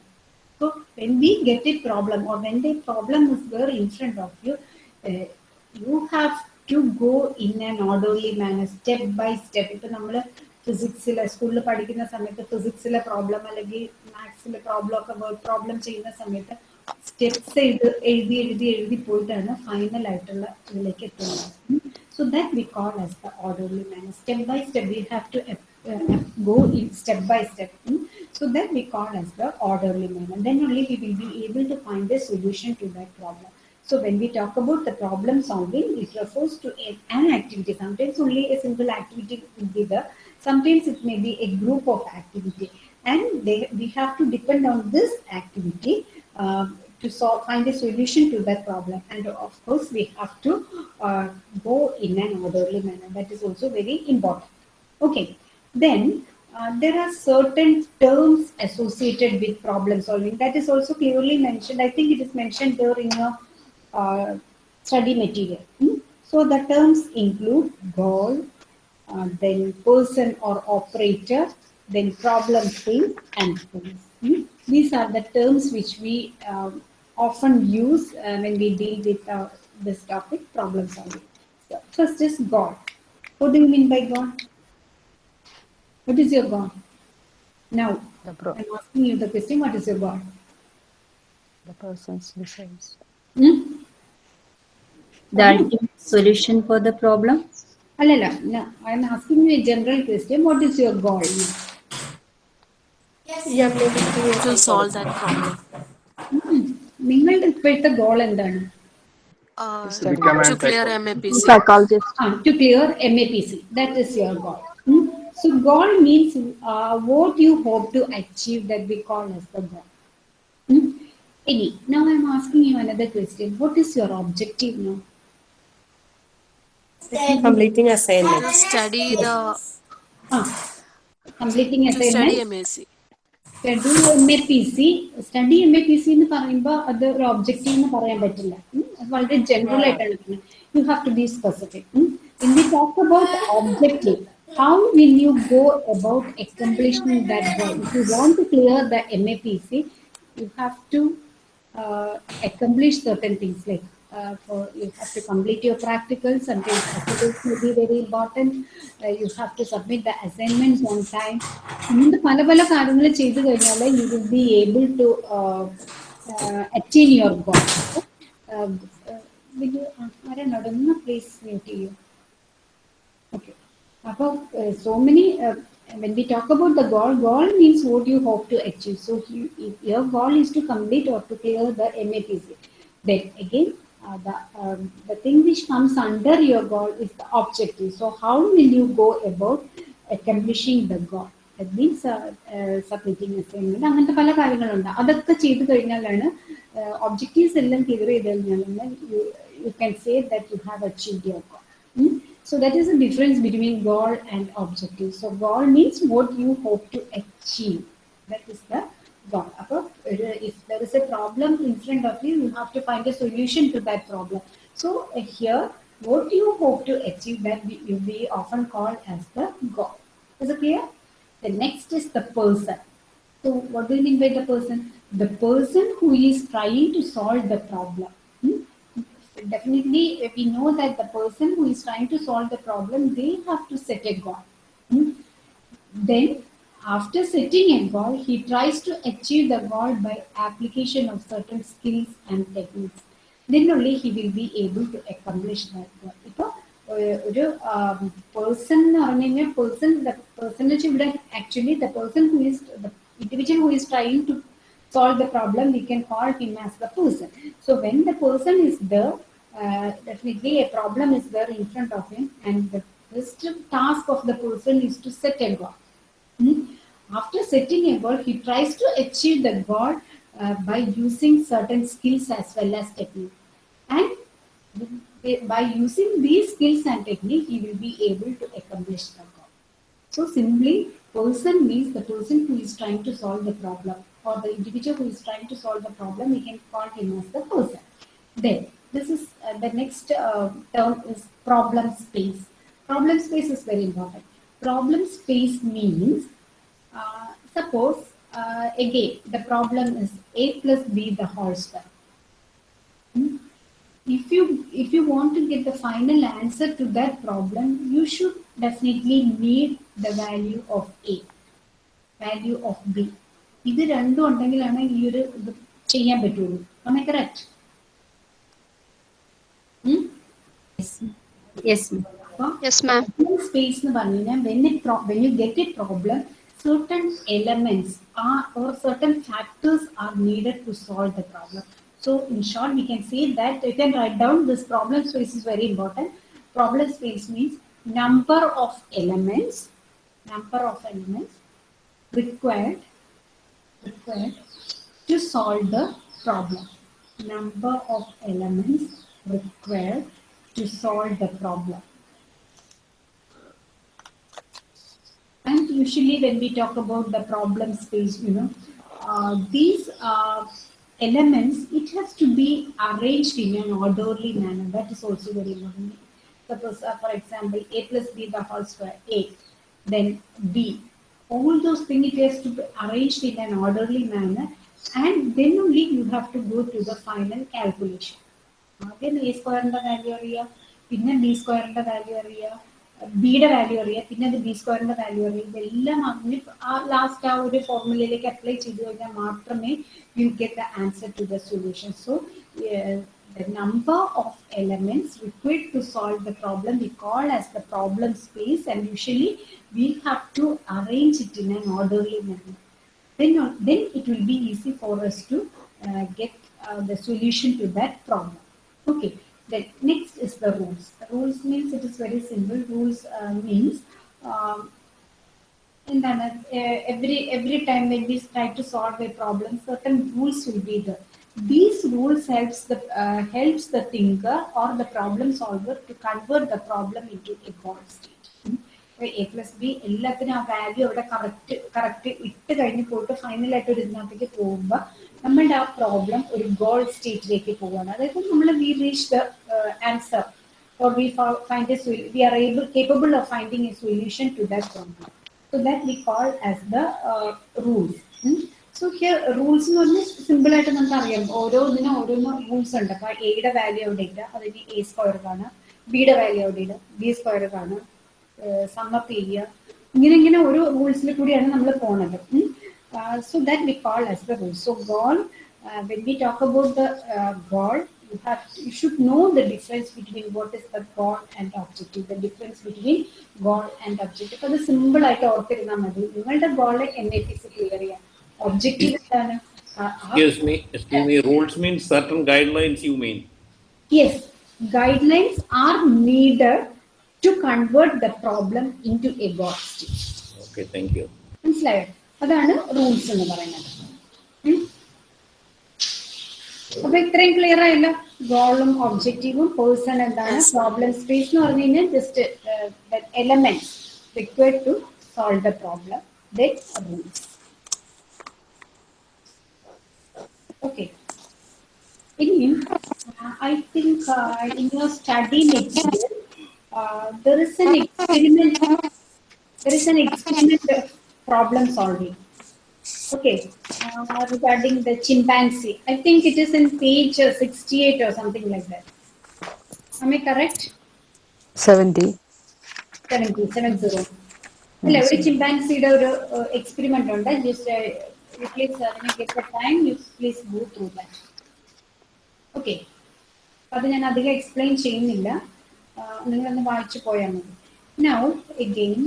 So when we get a problem or when the problem is there in front of you, uh, you have to go in an orderly manner, step by step. ഇപ്പൊ നമ്മൾ ഫിസിക്സിലെ സ്കൂളിൽ പഠിക്കുന്ന സമയത്ത് ഫിസിക്സിലെ problem അല്ലെങ്കിൽ മാത്സിലെ problem ഒക്കെ word problem ചെയ്യുന്ന സമയത്ത് സ്റ്റെപ്സ് എഴുതി എഴുതി എഴുതി എഴുതി പോയിട്ടാണ് ഫൈനൽ ആയിട്ടുള്ള ഇതിലേക്ക് എത്തുന്നത്. So that we call as the orderly manner step by step we have to go in step by step. So that we call as the orderly manner. Then only we will be able to find a solution to that problem. So when we talk about the problem solving, it refers to an activity. Sometimes only a single activity will be there. Sometimes it may be a group of activity. And they, we have to depend on this activity uh, to solve, find a solution to that problem. And of course, we have to uh, go in an orderly manner. That is also very important. Okay, then uh, there are certain terms associated with problem solving that is also clearly mentioned. I think it is mentioned there in your uh, study material. Hmm? So the terms include goal, uh, then person or operator, then problem thing and things. Hmm? These are the terms which we um, often use uh, when we deal with uh, this topic, problem solving. So first is God. What do you mean by God? What is your God? Now, The pro- I'm asking you the question, what is your God? the person's decides. Hmm? The ultimate solution for the problem? Alala, no, I'm asking you a general question. What is your goal? To solve that problem. നിങ്ങളുടെ ഇപ്പോഴത്തെ goal എന്താണ് Uh, To become to an clear psychologist. MAPC. Psychologist. Ah, to clear MAPC. That is your goal. Hmm? So goal means uh, what you hope to achieve that we call as the goal. Hmm? Any. Now I'm asking you another question. What is your objective now? Completing assignment. To study the Ah, completing to study assignment. MAC. Schedule M A P C study M A P C എന്ന് പറയുമ്പോൾ അത് ഒരു objective എന്ന് പറയാൻ പറ്റില്ല ഉം. അത് വളരെ ജനറൽ ആയിട്ടാണ് U have to B specific in V talk about objective how will you go about accomplishing that goal if you want to clear the M A P C U have to accomplish certain things like uh, for you have to complete your practicals sometimes practicals may be very important uh, you have to submit the assignments on time ഇങ്ങനത്തെ പല പല കാര്യങ്ങൾ ചെയ്തു കഴിഞ്ഞാൽ you will be able to attain your goal ആരാണോ ഒന്ന് please mute ചെയ്യൂ Okay. About uh, so many, uh, when we talk about the goal, goal means what you hope to achieve. So you, if your goal is to complete or to clear the MAPC. Then again, uh, the um, the thing which comes under your goal is the objective. So how will you go about accomplishing the goal? That means uh, uh, submitting assignment. അങ്ങനത്തെ പല കാര്യങ്ങളുണ്ട് അതൊക്കെ ചെയ്തു കഴിഞ്ഞാലാണ് objectives എല്ലാം clear ചെയ്ത് കഴിഞ്ഞാലാണ് U can say that you have achieved your goal Hmm? so that is the difference between goal and objective. So goal means what you hope to achieve. That is the goal. If there is a problem in front of you, you have to find a solution to that problem. So uh, here, what you hope to achieve that we often call as the goal. Is it clear? The next is the person. So what do you mean by the person? The person who is trying to solve the problem Hmm? definitely uh, we know that the person who is trying to solve the problem they have to set a goal Hmm? then after setting a goal he tries to achieve the goal by application of certain skills and techniques then only he will be able to accomplish that goal ഇപ്പോൾ ഒരു person എന്ന് പറഞ്ഞു കഴിഞ്ഞാൽ person the person വെച്ച് ഇവിടെ actually the person who is the individual who is trying to solve the problem, we can call him as the person. So when the person is there, uh, definitely a problem is there in front of him, and the first task of the person is to set a goal. Hmm? After setting a goal, he tries to achieve the goal uh, by using certain skills as well as technique. And by using these skills and technique, he will be able to accomplish the goal. So simply, person means the person who is trying to solve the problem or the individual who is trying to solve the problem, we can call him as the person. Then, this is uh, the next uh, term is problem space. Problem space is very important. Problem space means, uh, suppose, uh, again, the problem is a plus b the whole square. Hmm? If you if you want to get the final answer to that problem, you should definitely need the value of a, value of b. ഇത് രണ്ടും ഉണ്ടെങ്കിലാണ് ഈ ഒരു ഇത് ചെയ്യാൻ പറ്റുള്ളൂ am I correct? Hmm? Yes. Yes, ma'am. Yes, ma'am. Space when it when you get a problem, certain elements are or certain factors are needed to solve the problem. So in short, we can say that you can write down this problem space is very important. Problem space means number of elements, number of elements required, required to solve the problem. Number of elements required to solve the problem. And usually when we talk about the problem space, you know, uh, these uh, elements, it has to be arranged in an orderly manner. That is also very important. Suppose, uh, for example, a plus b the whole square, a, then b. All those things it has to be arranged in an orderly manner, and then only you have to go to the final calculation. ആദ്യം A സ്ക്വയറിന്റെ value അറിയുക പിന്നെ B സ്ക്വയറിന്റെ value അറിയുക ബിയുടെ value അറിയുക പിന്നെ അത് ബി സ്ക്വയറിന്റെ വാല്യൂ അറിയുക ഇതെല്ലാം അങ്ങനെ ആ ലാസ്റ്റ് ആ ഒരു ഫോർമുലയിലേക്ക് അപ്ലൈ ചെയ്തു കഴിഞ്ഞാൽ മാത്രമേ you get the answer to the solution so the number of elements required to solve the problem we call as the problem space and usually we have to arrange it in an orderly manner then it will be easy for us to get the solution to that problem Okay. Then next is the rules. Rules means it is very simple. Rules uh, means um, എന്താണ് every every time when we try to solve A problem certain rules will be there these rules helps the uh, helps the thinker or the problem solver to convert the problem into a goal state A plus B എല്ലാത്തിനും ആ value അവിടെ correct correct ഇട്ട് കഴിഞ്ഞ് പോയിട്ട് ഫൈനലായിട്ട് ഒരു ഇതിനകത്തേക്ക് പോകുമ്പോൾ നമ്മളുടെ ആ പ്രോബ്ലം ഒരു ഗോൾ സ്റ്റേറ്റിലേക്ക് പോവുകയാണ്. അതായത് നമ്മൾ we reach the answer or we find sol- we are able capable of finding a solution to that problem. So that we call as the so here rules എന്ന് പറഞ്ഞാൽ സിമ്പിൾ ആയിട്ട് നമുക്ക് അറിയാം. ഓരോന്നിനും ഓരോന്ന് റൂൾസ് ഉണ്ട്. അപ്പൊ എയുടെ വാല്യൂ എവിടെ ഇല്ല അതിന് എ സ്ക്വയർ കാണാം ബിയുടെ വാല്യൂ എവിടെ ഇല്ല ബി സ്ക്വയർ കാണാം സമ്മപ്പ് ചെയ്യുക. ഇങ്ങനെ ഇങ്ങനെ ഓരോ റൂൾസിൽ കൂടിയാണ് നമ്മൾ പോണത്. So that we call as the rule so goal when we talk about the goal you have you should know the difference between what is the goal and objective the difference between goal and objective അത് simple ആയിട്ട് ഓർത്തിരുന്നാൽ മതി നിങ്ങളുടെ goal N A T C clear ചെയ്യാം objective എന്താണ് ആ- ആ Excuse me, excuse me, rules means certain guidelines you mean. Yes, guidelines are needed to convert the problem into a God state. Okay, thank you. മനസ്സിലായോ അതാണ് rules എന്ന് പറയുന്നത്. അപ്പൊ ഇത്രയും ക്ലിയർ ആയല്ലോ? ഗോളും ഒബ്ജക്റ്റീവും പേഴ്സൺ എന്താണ്? പ്രോബ്ലം സ്പേസ് എന്ന് പറഞ്ഞു കഴിഞ്ഞാൽ just element required to solve the problem rules okay ഇനിയും I think in your study material there is an experiment there is an experiment problem solving. Okay, uh, regarding the chimpanzee. I think it is in page uh, 68 or something like that. Am I correct? 70. 70, 70. അല്ല ഒരു ചിമ്പാൻസിയുടെ ഒരു experiment ഉണ്ട് just you please get the time you please go through that okay അത് ഞാൻ അധികം explain ചെയ്യുന്നില്ല നിങ്ങളൊന്ന് വായിച്ചു പോയാൽ മതി now again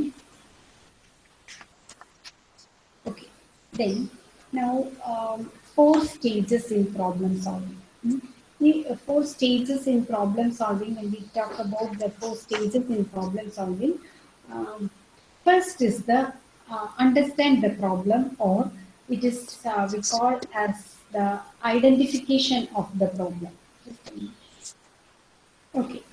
then now um, four stages in problem solving. Hmm? The uh, four stages in problem solving, when we talk about the four stages in problem solving, um, first is the uh, understand the problem, or it is uh, we call as the identification of the problem. Okay.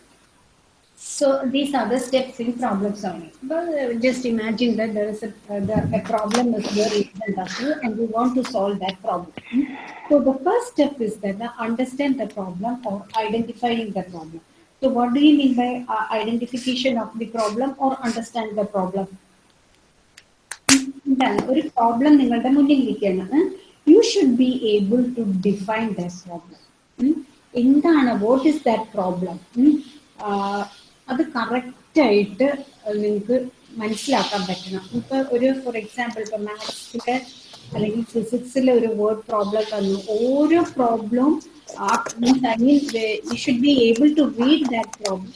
So these are the steps in problem solving. Well, uh, just imagine that there is a, uh, the, a problem is there in front of you and you want to solve that problem. Hmm? So the first step is that uh, understand the problem or identifying the problem. So what do you mean by uh, identification of the problem or understand the problem? എന്താണ് ഒരു problem നിങ്ങളുടെ മുന്നിലിരിക്കുകയാണ് U should be able to define that problem എന്താണ് what is that problem അത് കറക്റ്റായിട്ട് നിങ്ങൾക്ക് മനസ്സിലാക്കാൻ പറ്റണം. ഇപ്പൊ ഒരു ഫോർ എക്സാമ്പിൾ ഇപ്പൊ മാത്സിലെ അല്ലെങ്കിൽ ഫിസിക്സിലെ ഒരു വേർഡ് പ്രോബ്ലം തന്നു ഓരോ പ്രോബ്ലവും I mean you should be able to read that problem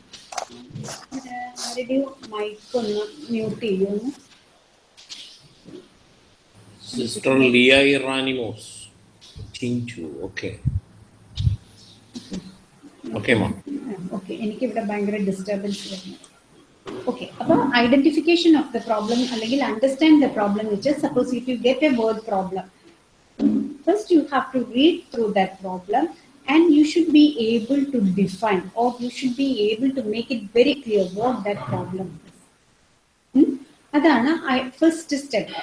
ആരുടെയോ മൈക്ക് ഒന്ന് മ്യൂട്ട് ചെയ്യുമെന്ന് സിസ്റ്റർ ലിയ ഇറാനിമോസ് Chinchu, okay. Okay, ma'am. Okay എനിക്കിവിടെ ഭയങ്കര ഡിസ്റ്റർബൻസ് വരുന്നു ഓക്കെ അപ്പോൾ ഐഡന്റിഫിക്കേഷൻ ഓഫ് ദ പ്രോബ്ലം അല്ലെങ്കിൽ അണ്ടർസ്റ്റാൻഡ് ദ പ്രോബ്ലം വെച്ച് suppose if you get A word problem first U have to read through that problem and U should be able to define or you should be able to make it very clear what that problem അതാണ് first step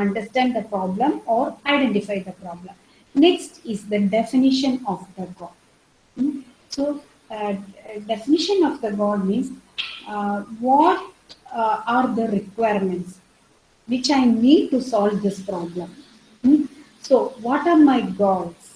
understand the problem or identify the problem next is the definition of the goal So, uh, definition of the God means uh, what uh, are the requirements which I need to solve this problem. Hmm? So, what are my goals?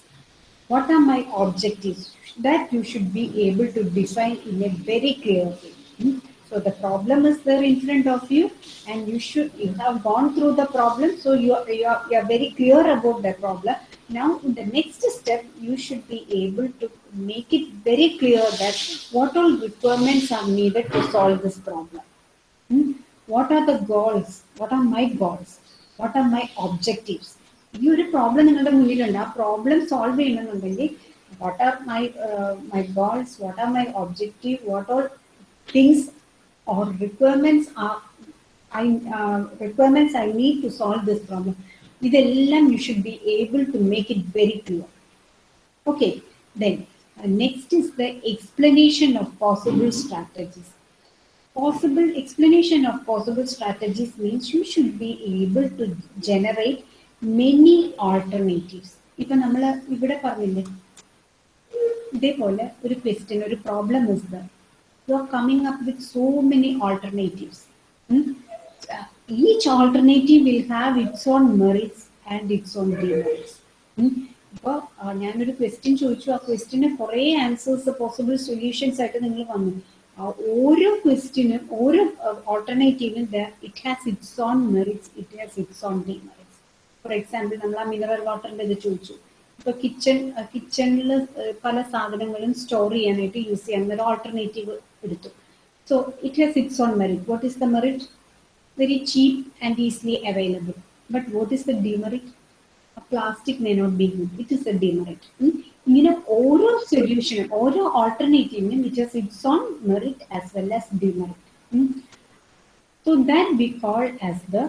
What are my objectives? That you should be able to define in a very clear way. Hmm? So, the problem is there in front of you, and you should you have gone through the problem, so you are, you are, you are very clear about the problem. Now, in the next step, you should be able to make it very clear that what all requirements are needed to solve this problem. Hmm? What are the goals? What are my goals? What are my objectives? ഈ ഒരു problem നിങ്ങളുടെ മുന്നിലുണ്ട് ആ problem solve ചെയ്യണമെന്നുണ്ടെങ്കിൽ what are my uh, my goals what are my objective what all things or requirements are I uh, requirements I need to solve this problem ഇതെല്ലാം you should be able to make it very clear okay then uh, next is the explanation of possible strategies possible explanation of possible strategies means you should be able to generate many alternatives ഇപ്പൊ നമ്മൾ ഇവിടെ പറഞ്ഞില്ലേ ഇതേപോലെ ഒരു question ഒരു problem is the you are coming up with so many alternatives each alternative will have its own merits and its own demerits. ഇപ്പോൾ ഞാനൊരു question ചോദിച്ചു. ആ ക്വസ്റ്റ്യന് കുറേ ആൻസേഴ്സ് പോസിബിൾ സൊല്യൂഷൻസ് ആയിട്ട് നിങ്ങൾ വന്നു. ഓരോ ക്വസ്റ്റ്യനും ഓരോ ഓൾട്ടർനേറ്റീവിനും it has its own merits it has its own demerits for example നമ്മൾ ആ മിനറൽ വാട്ടറിന്റെ ഇത് ചോദിച്ചു. ഇപ്പൊ കിച്ചൺ കിച്ചണിൽ പല സാധനങ്ങളും സ്റ്റോർ ചെയ്യാനായിട്ട് യൂസ് ചെയ്യാൻ ഒരു ഓൾട്ടർനേറ്റീവ് എടുത്തു. So it has its own merit what is the merit very cheap and easily available but what is the demerit plastic may not be good it is A demerit ഇങ്ങനെ ഓരോ സൊല്യൂഷനും ഓരോ ഓൾട്ടർനേറ്റീവിനും it has its own merit as well as demerit so that be call as the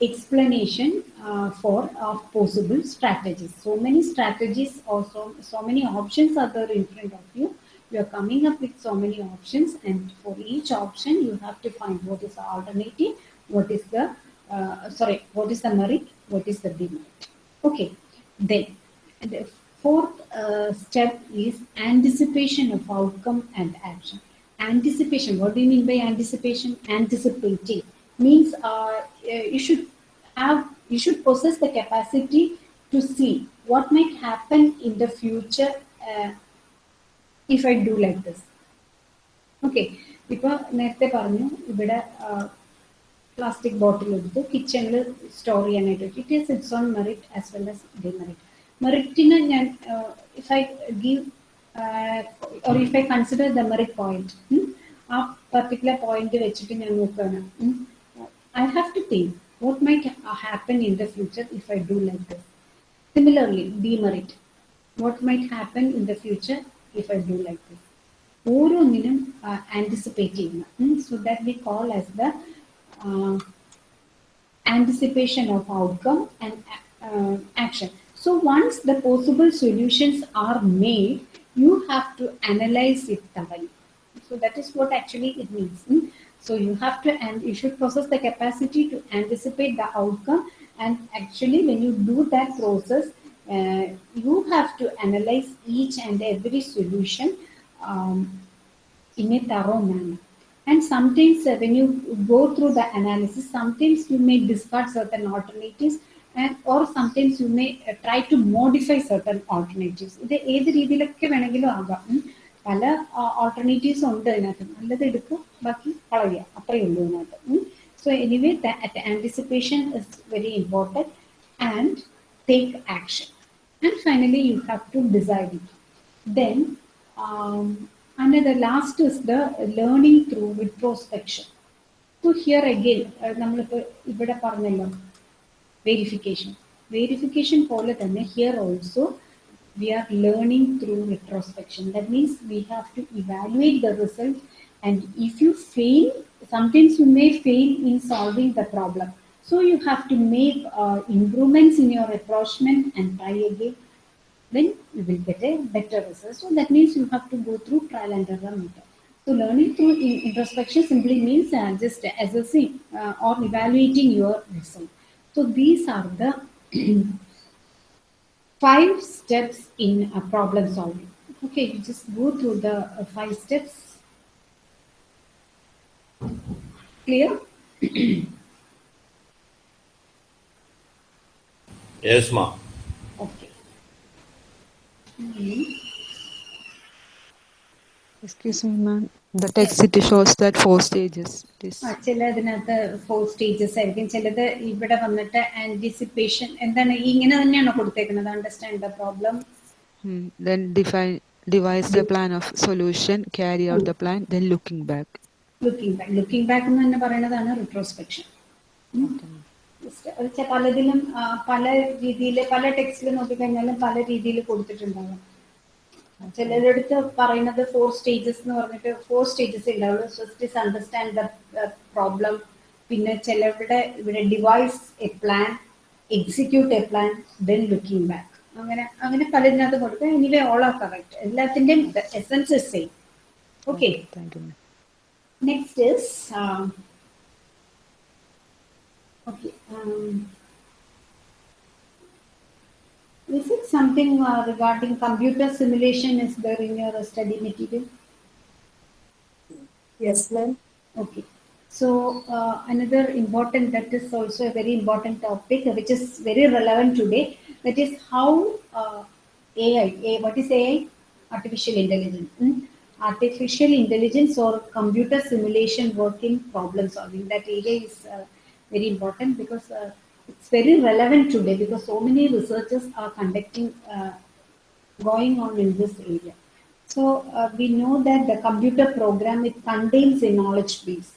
explanation uh, for of possible strategies. So many strategies or so, so many options are there in front of you. You are coming up with so many options and for each option you have to find what is the alternative, what is the, uh, sorry, what is the merit, what is the demerit. Okay, then the fourth uh, step is anticipation of outcome and action. Anticipation, what do you mean by anticipation? Anticipating means uh, you should have you should possess the capacity to see what might happen in the future uh, I do like this. Okay ഇപ്പൊ നേരത്തെ പറഞ്ഞു ഇവിടെ plastic bottle എടുത്തു കിച്ചണിൽ store ചെയ്യാനായിട്ട് it is its own merit as well as demerit മെറിറ്റിന് ഞാൻ if I give or if I consider the merit point ആ particular point വെച്ചിട്ട് ഞാൻ നോക്കുകയാണ് I have to think what might happen in the future if I do like this. Similarly, demerit. What might happen in the future if I do like this? ഓരോന്നിനും anticipate ചെയ്യുന്ന so that we call as the anticipation of outcome and action so once the possible solutions are made U have to analyse it thoroughly. So that is what actually it means. So you have to, and you should possess the capacity to anticipate the outcome. And actually, when you do that process, uh, you have to analyze each and every solution um, in a thorough manner. And sometimes uh, when you go through the analysis, sometimes you may discard certain alternatives and or sometimes you may uh, try to modify certain alternatives. ഇത് ഏത് രീതിയിലൊക്കെ വേണമെങ്കിലും ആകാം പല alternatives ഉണ്ട് അതിനകത്ത് നല്ലത് എടുക്കുക ബാക്കി കളയുക അത്രയേ ഉള്ളൂ അതിനകത്ത് so anyway anticipation is very important and take action and finally U have to decide it then another last is the learning through വിട്രോസ്പെക്ഷൻ so here again നമ്മളിപ്പോൾ ഇവിടെ പറഞ്ഞല്ലോ വെരിഫിക്കേഷൻ വെരിഫിക്കേഷൻ പോലെ തന്നെ here also we are learning through retrospection. That means we have to evaluate the result. And if you fail, sometimes you may fail in solving the problem. So you have to make uh, improvements in your approachment and try again. Then you will get a better result. So that means you have to go through trial and error method. So learning through introspection simply means uh, just assessing uh, or evaluating your result. So these are the five steps in a problem solving. Okay, you just go through the uh, five steps. Clear? Yes, ma. Okay. Mhm. Excuse me, ma'am. The text it shows that four stages. It is ആ ചിലതിനകത്ത് four stages ആയിരിക്കും ചിലത് ഇവിടെ വന്നിട്ട് anticipation എന്താണ് ഈ ഇങ്ങനെ തന്നെയാണോ കൊടുത്തേക്കുന്നത് understand the problem hmm, then define devise the plan of solution, carry out the plan, then looking back. Looking back looking back എന്ന് തന്നെ പറയുന്നതാണ് റിട്രോസ്പെക്ഷൻ പലതിലും പല രീതിയിൽ പല ടെക്സ്റ്റിൽ നോക്കിക്കഴിഞ്ഞാലും പല രീതിയിൽ കൊടുത്തിട്ടുണ്ടാവും. ചിലരടുത്ത് പറയുന്നത് ഫോർ സ്റ്റേജസ് എന്ന് പറഞ്ഞിട്ട് ഫോർ സ്റ്റേജസ് ഉണ്ടാവുള്ളൂ first is understand the problem പിന്നെ ചിലരുടെ ഇവിടെ devise a plan execute a plan then looking back അങ്ങനെ അങ്ങനെ പലതിനകത്ത് കൊടുക്കുക എനിവേ ഓൾ ആർ കറക്റ്റ് എല്ലാത്തിന്റെയും essence is same okay next you. Okay, um, is it something uh, regarding computer simulation is there in your study material? Yes, ma'am. Okay. So uh, another important, that is also a very important topic, which is very relevant today. That is how uh, AI, A- what is AI? Artificial intelligence. hmm? Artificial intelligence or computer simulation working problem solving. That area is uh, very important because uh, it's very relevant today because so many researchers are conducting uh, going on in this area. So uh, we know that the computer program it contains a knowledge base.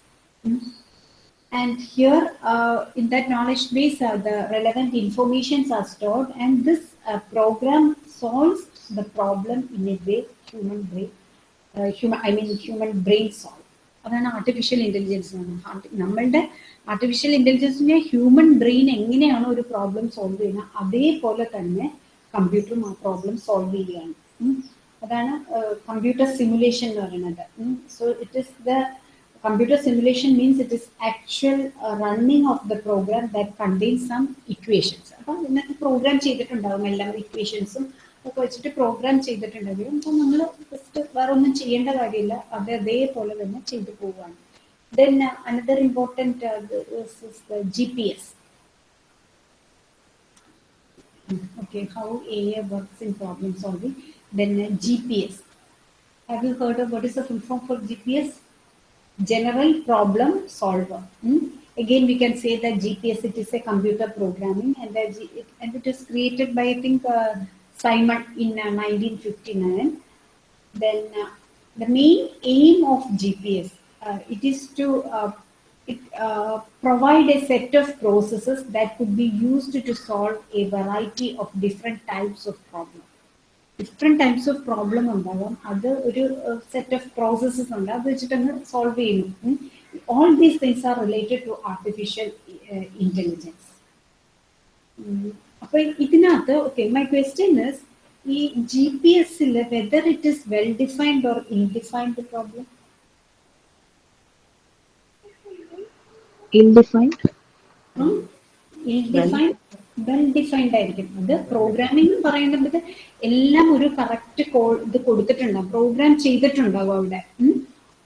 Mm. And here uh, in that knowledge base, uh, the relevant informations are stored, and this uh, program solves the problem in a way human brain, uh, human I mean human brain solve. അതാണ് artificial intelligence നമ്മളുടെ artificial ഇന്റലിജൻസിനെ human brain എങ്ങനെയാണ് ഒരു problem solve ചെയ്യുന്നത് അതേപോലെ തന്നെ കമ്പ്യൂട്ടറും ആ പ്രോബ്ലം സോൾവ് ചെയ്യുകയാണ്. അതാണ് കമ്പ്യൂട്ടർ സിമുലേഷൻ എന്ന് പറയുന്നത്. So it is the computer simulation means it is actual uh, of the program that that some equations അപ്പം ഇതിനകത്ത് പ്രോഗ്രാം ചെയ്തിട്ടുണ്ടാവും എല്ലാം ഇക്വേഷൻസും ഒക്കെ വെച്ചിട്ട് പ്രോഗ്രാം ചെയ്തിട്ടുണ്ടെങ്കിലും അപ്പം നമ്മൾ ജസ്റ്റ് വേറെ ഒന്നും ചെയ്യേണ്ട കാര്യമില്ല. അത് അതേപോലെ തന്നെ ചെയ്തു പോവുകയാണ്. Then uh, another important uh, is, is, the GPS. Okay, how AI works in problem solving. Then uh, GPS. Have you heard of what is the full form for GPS? General Problem Solver. Hmm? Again, we can say that GPS, it is a computer programming and, it, and it is created by, I think, uh, Simon in uh, 1959. Then uh, the main aim of GPS it is to uh, it uh, provide a set of processes that could be used to solve a variety of different types of problems. Different types of problem ഉണ്ടാകാം അത് ഒരു set of processes ഉണ്ട് അത് വെച്ചിട്ടങ്ങ് solve ചെയ്യുന്നു all these things are related to artificial intelligence അപ്പൊ ഇതിനകത്ത് okay my question is ഈ G P എസിൽ whether it is well defined or ഇൻഡിഫൈൻഡ് problem Ill defined ill defined well defined ആയിരിക്കും. അത് programming എന്ന് പറയുന്നത് എല്ലാം ഒരു കറക്റ്റ് കോൾ ഇത് കൊടുത്തിട്ടുണ്ടാവും. പ്രോഗ്രാം ചെയ്തിട്ടുണ്ടാവും അവിടെ.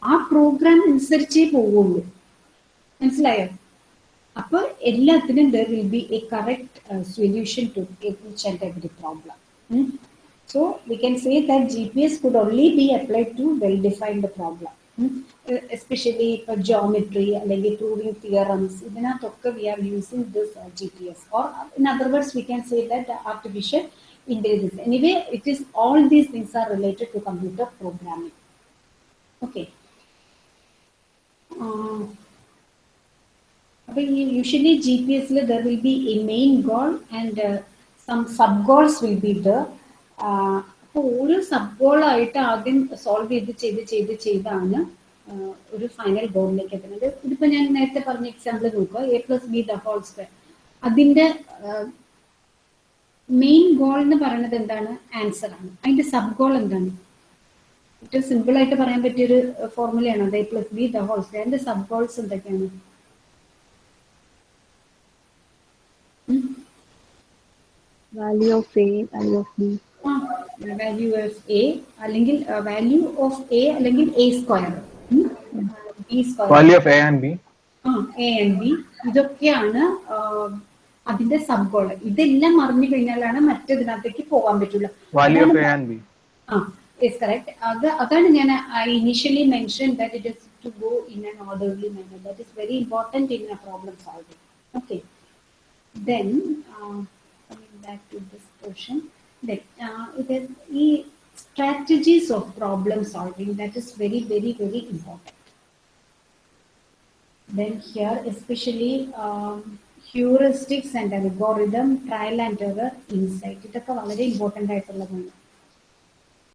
ആ പ്രോഗ്രാം അനുസരിച്ചേ പോവുള്ളൂ. മനസ്സിലായോ? അപ്പൊ എല്ലാത്തിനും there will be a correct solution to each and every problem so we can say that G P S could only be applied to well defined problem Eh, especially for geometry അല്ലെങ്കിൽ proving theorems ഇതിനകത്തൊക്കെ we are using this uh, gps or in other words we can say that the artificial intelligence anyway it is all these things are related to computer programming okay uh, അപ്പൊ ഈ usually G P എസിൽ there will be A main goal and some sub goals will be the അപ്പോൾ ഓരോ sub ഗോളായിട്ട് ആദ്യം solve ചെയ്ത് ചെയ്ത് ചെയ്ത് ചെയ്താണ് ഒരു ഫൈനൽ ഗോളിലേക്ക് എത്തുന്നത്. ഇതിപ്പോ ഞാൻ നേരത്തെ പറഞ്ഞ എക്സാമ്പിൾ നോക്കുക. A plus B the whole square അതിന്റെ മെയിൻ ഗോൾ എന്ന് പറയുന്നത് എന്താണ്? ആൻസർ ആണ്. അതിന്റെ സബ് ഗോൾ എന്താണ്? ഏറ്റവും സിമ്പിൾ ആയിട്ട് പറയാൻ പറ്റിയ ഒരു ഫോർമുലയാണ് അത് A plus B the whole square അതിന്റെ സബ് ഗോൾസ് എന്തൊക്കെയാണ് Value of A, value of B. Value of A അല്ലെങ്കിൽ വാല്യൂ ഓഫ് എ അല്ലെങ്കിൽ A square B square Value of A and B. ആ എ ആൻഡ് ബി ഇതൊക്കെയാണ് അതിന്റെ sub goal ഇതെല്ലാം അറിഞ്ഞു കഴിഞ്ഞാലാണ് മറ്റേതിനകത്തേക്ക് പോകാൻ പറ്റുള്ളൂ. Value of അതാണ് A and B. ആ യെസ് കറക്റ്റ് അത് അതാണ് ഞാൻ initially initially mention that it is to go in an orderly manner that is very important in a problem solving okay then uh, coming back to this portion then uh, it is the strategies of problem solving that is very very very important then here especially um, heuristics and algorithm trial and error insight ഇതൊക്കെ വളരെ important ആയിട്ടുള്ളതാണ്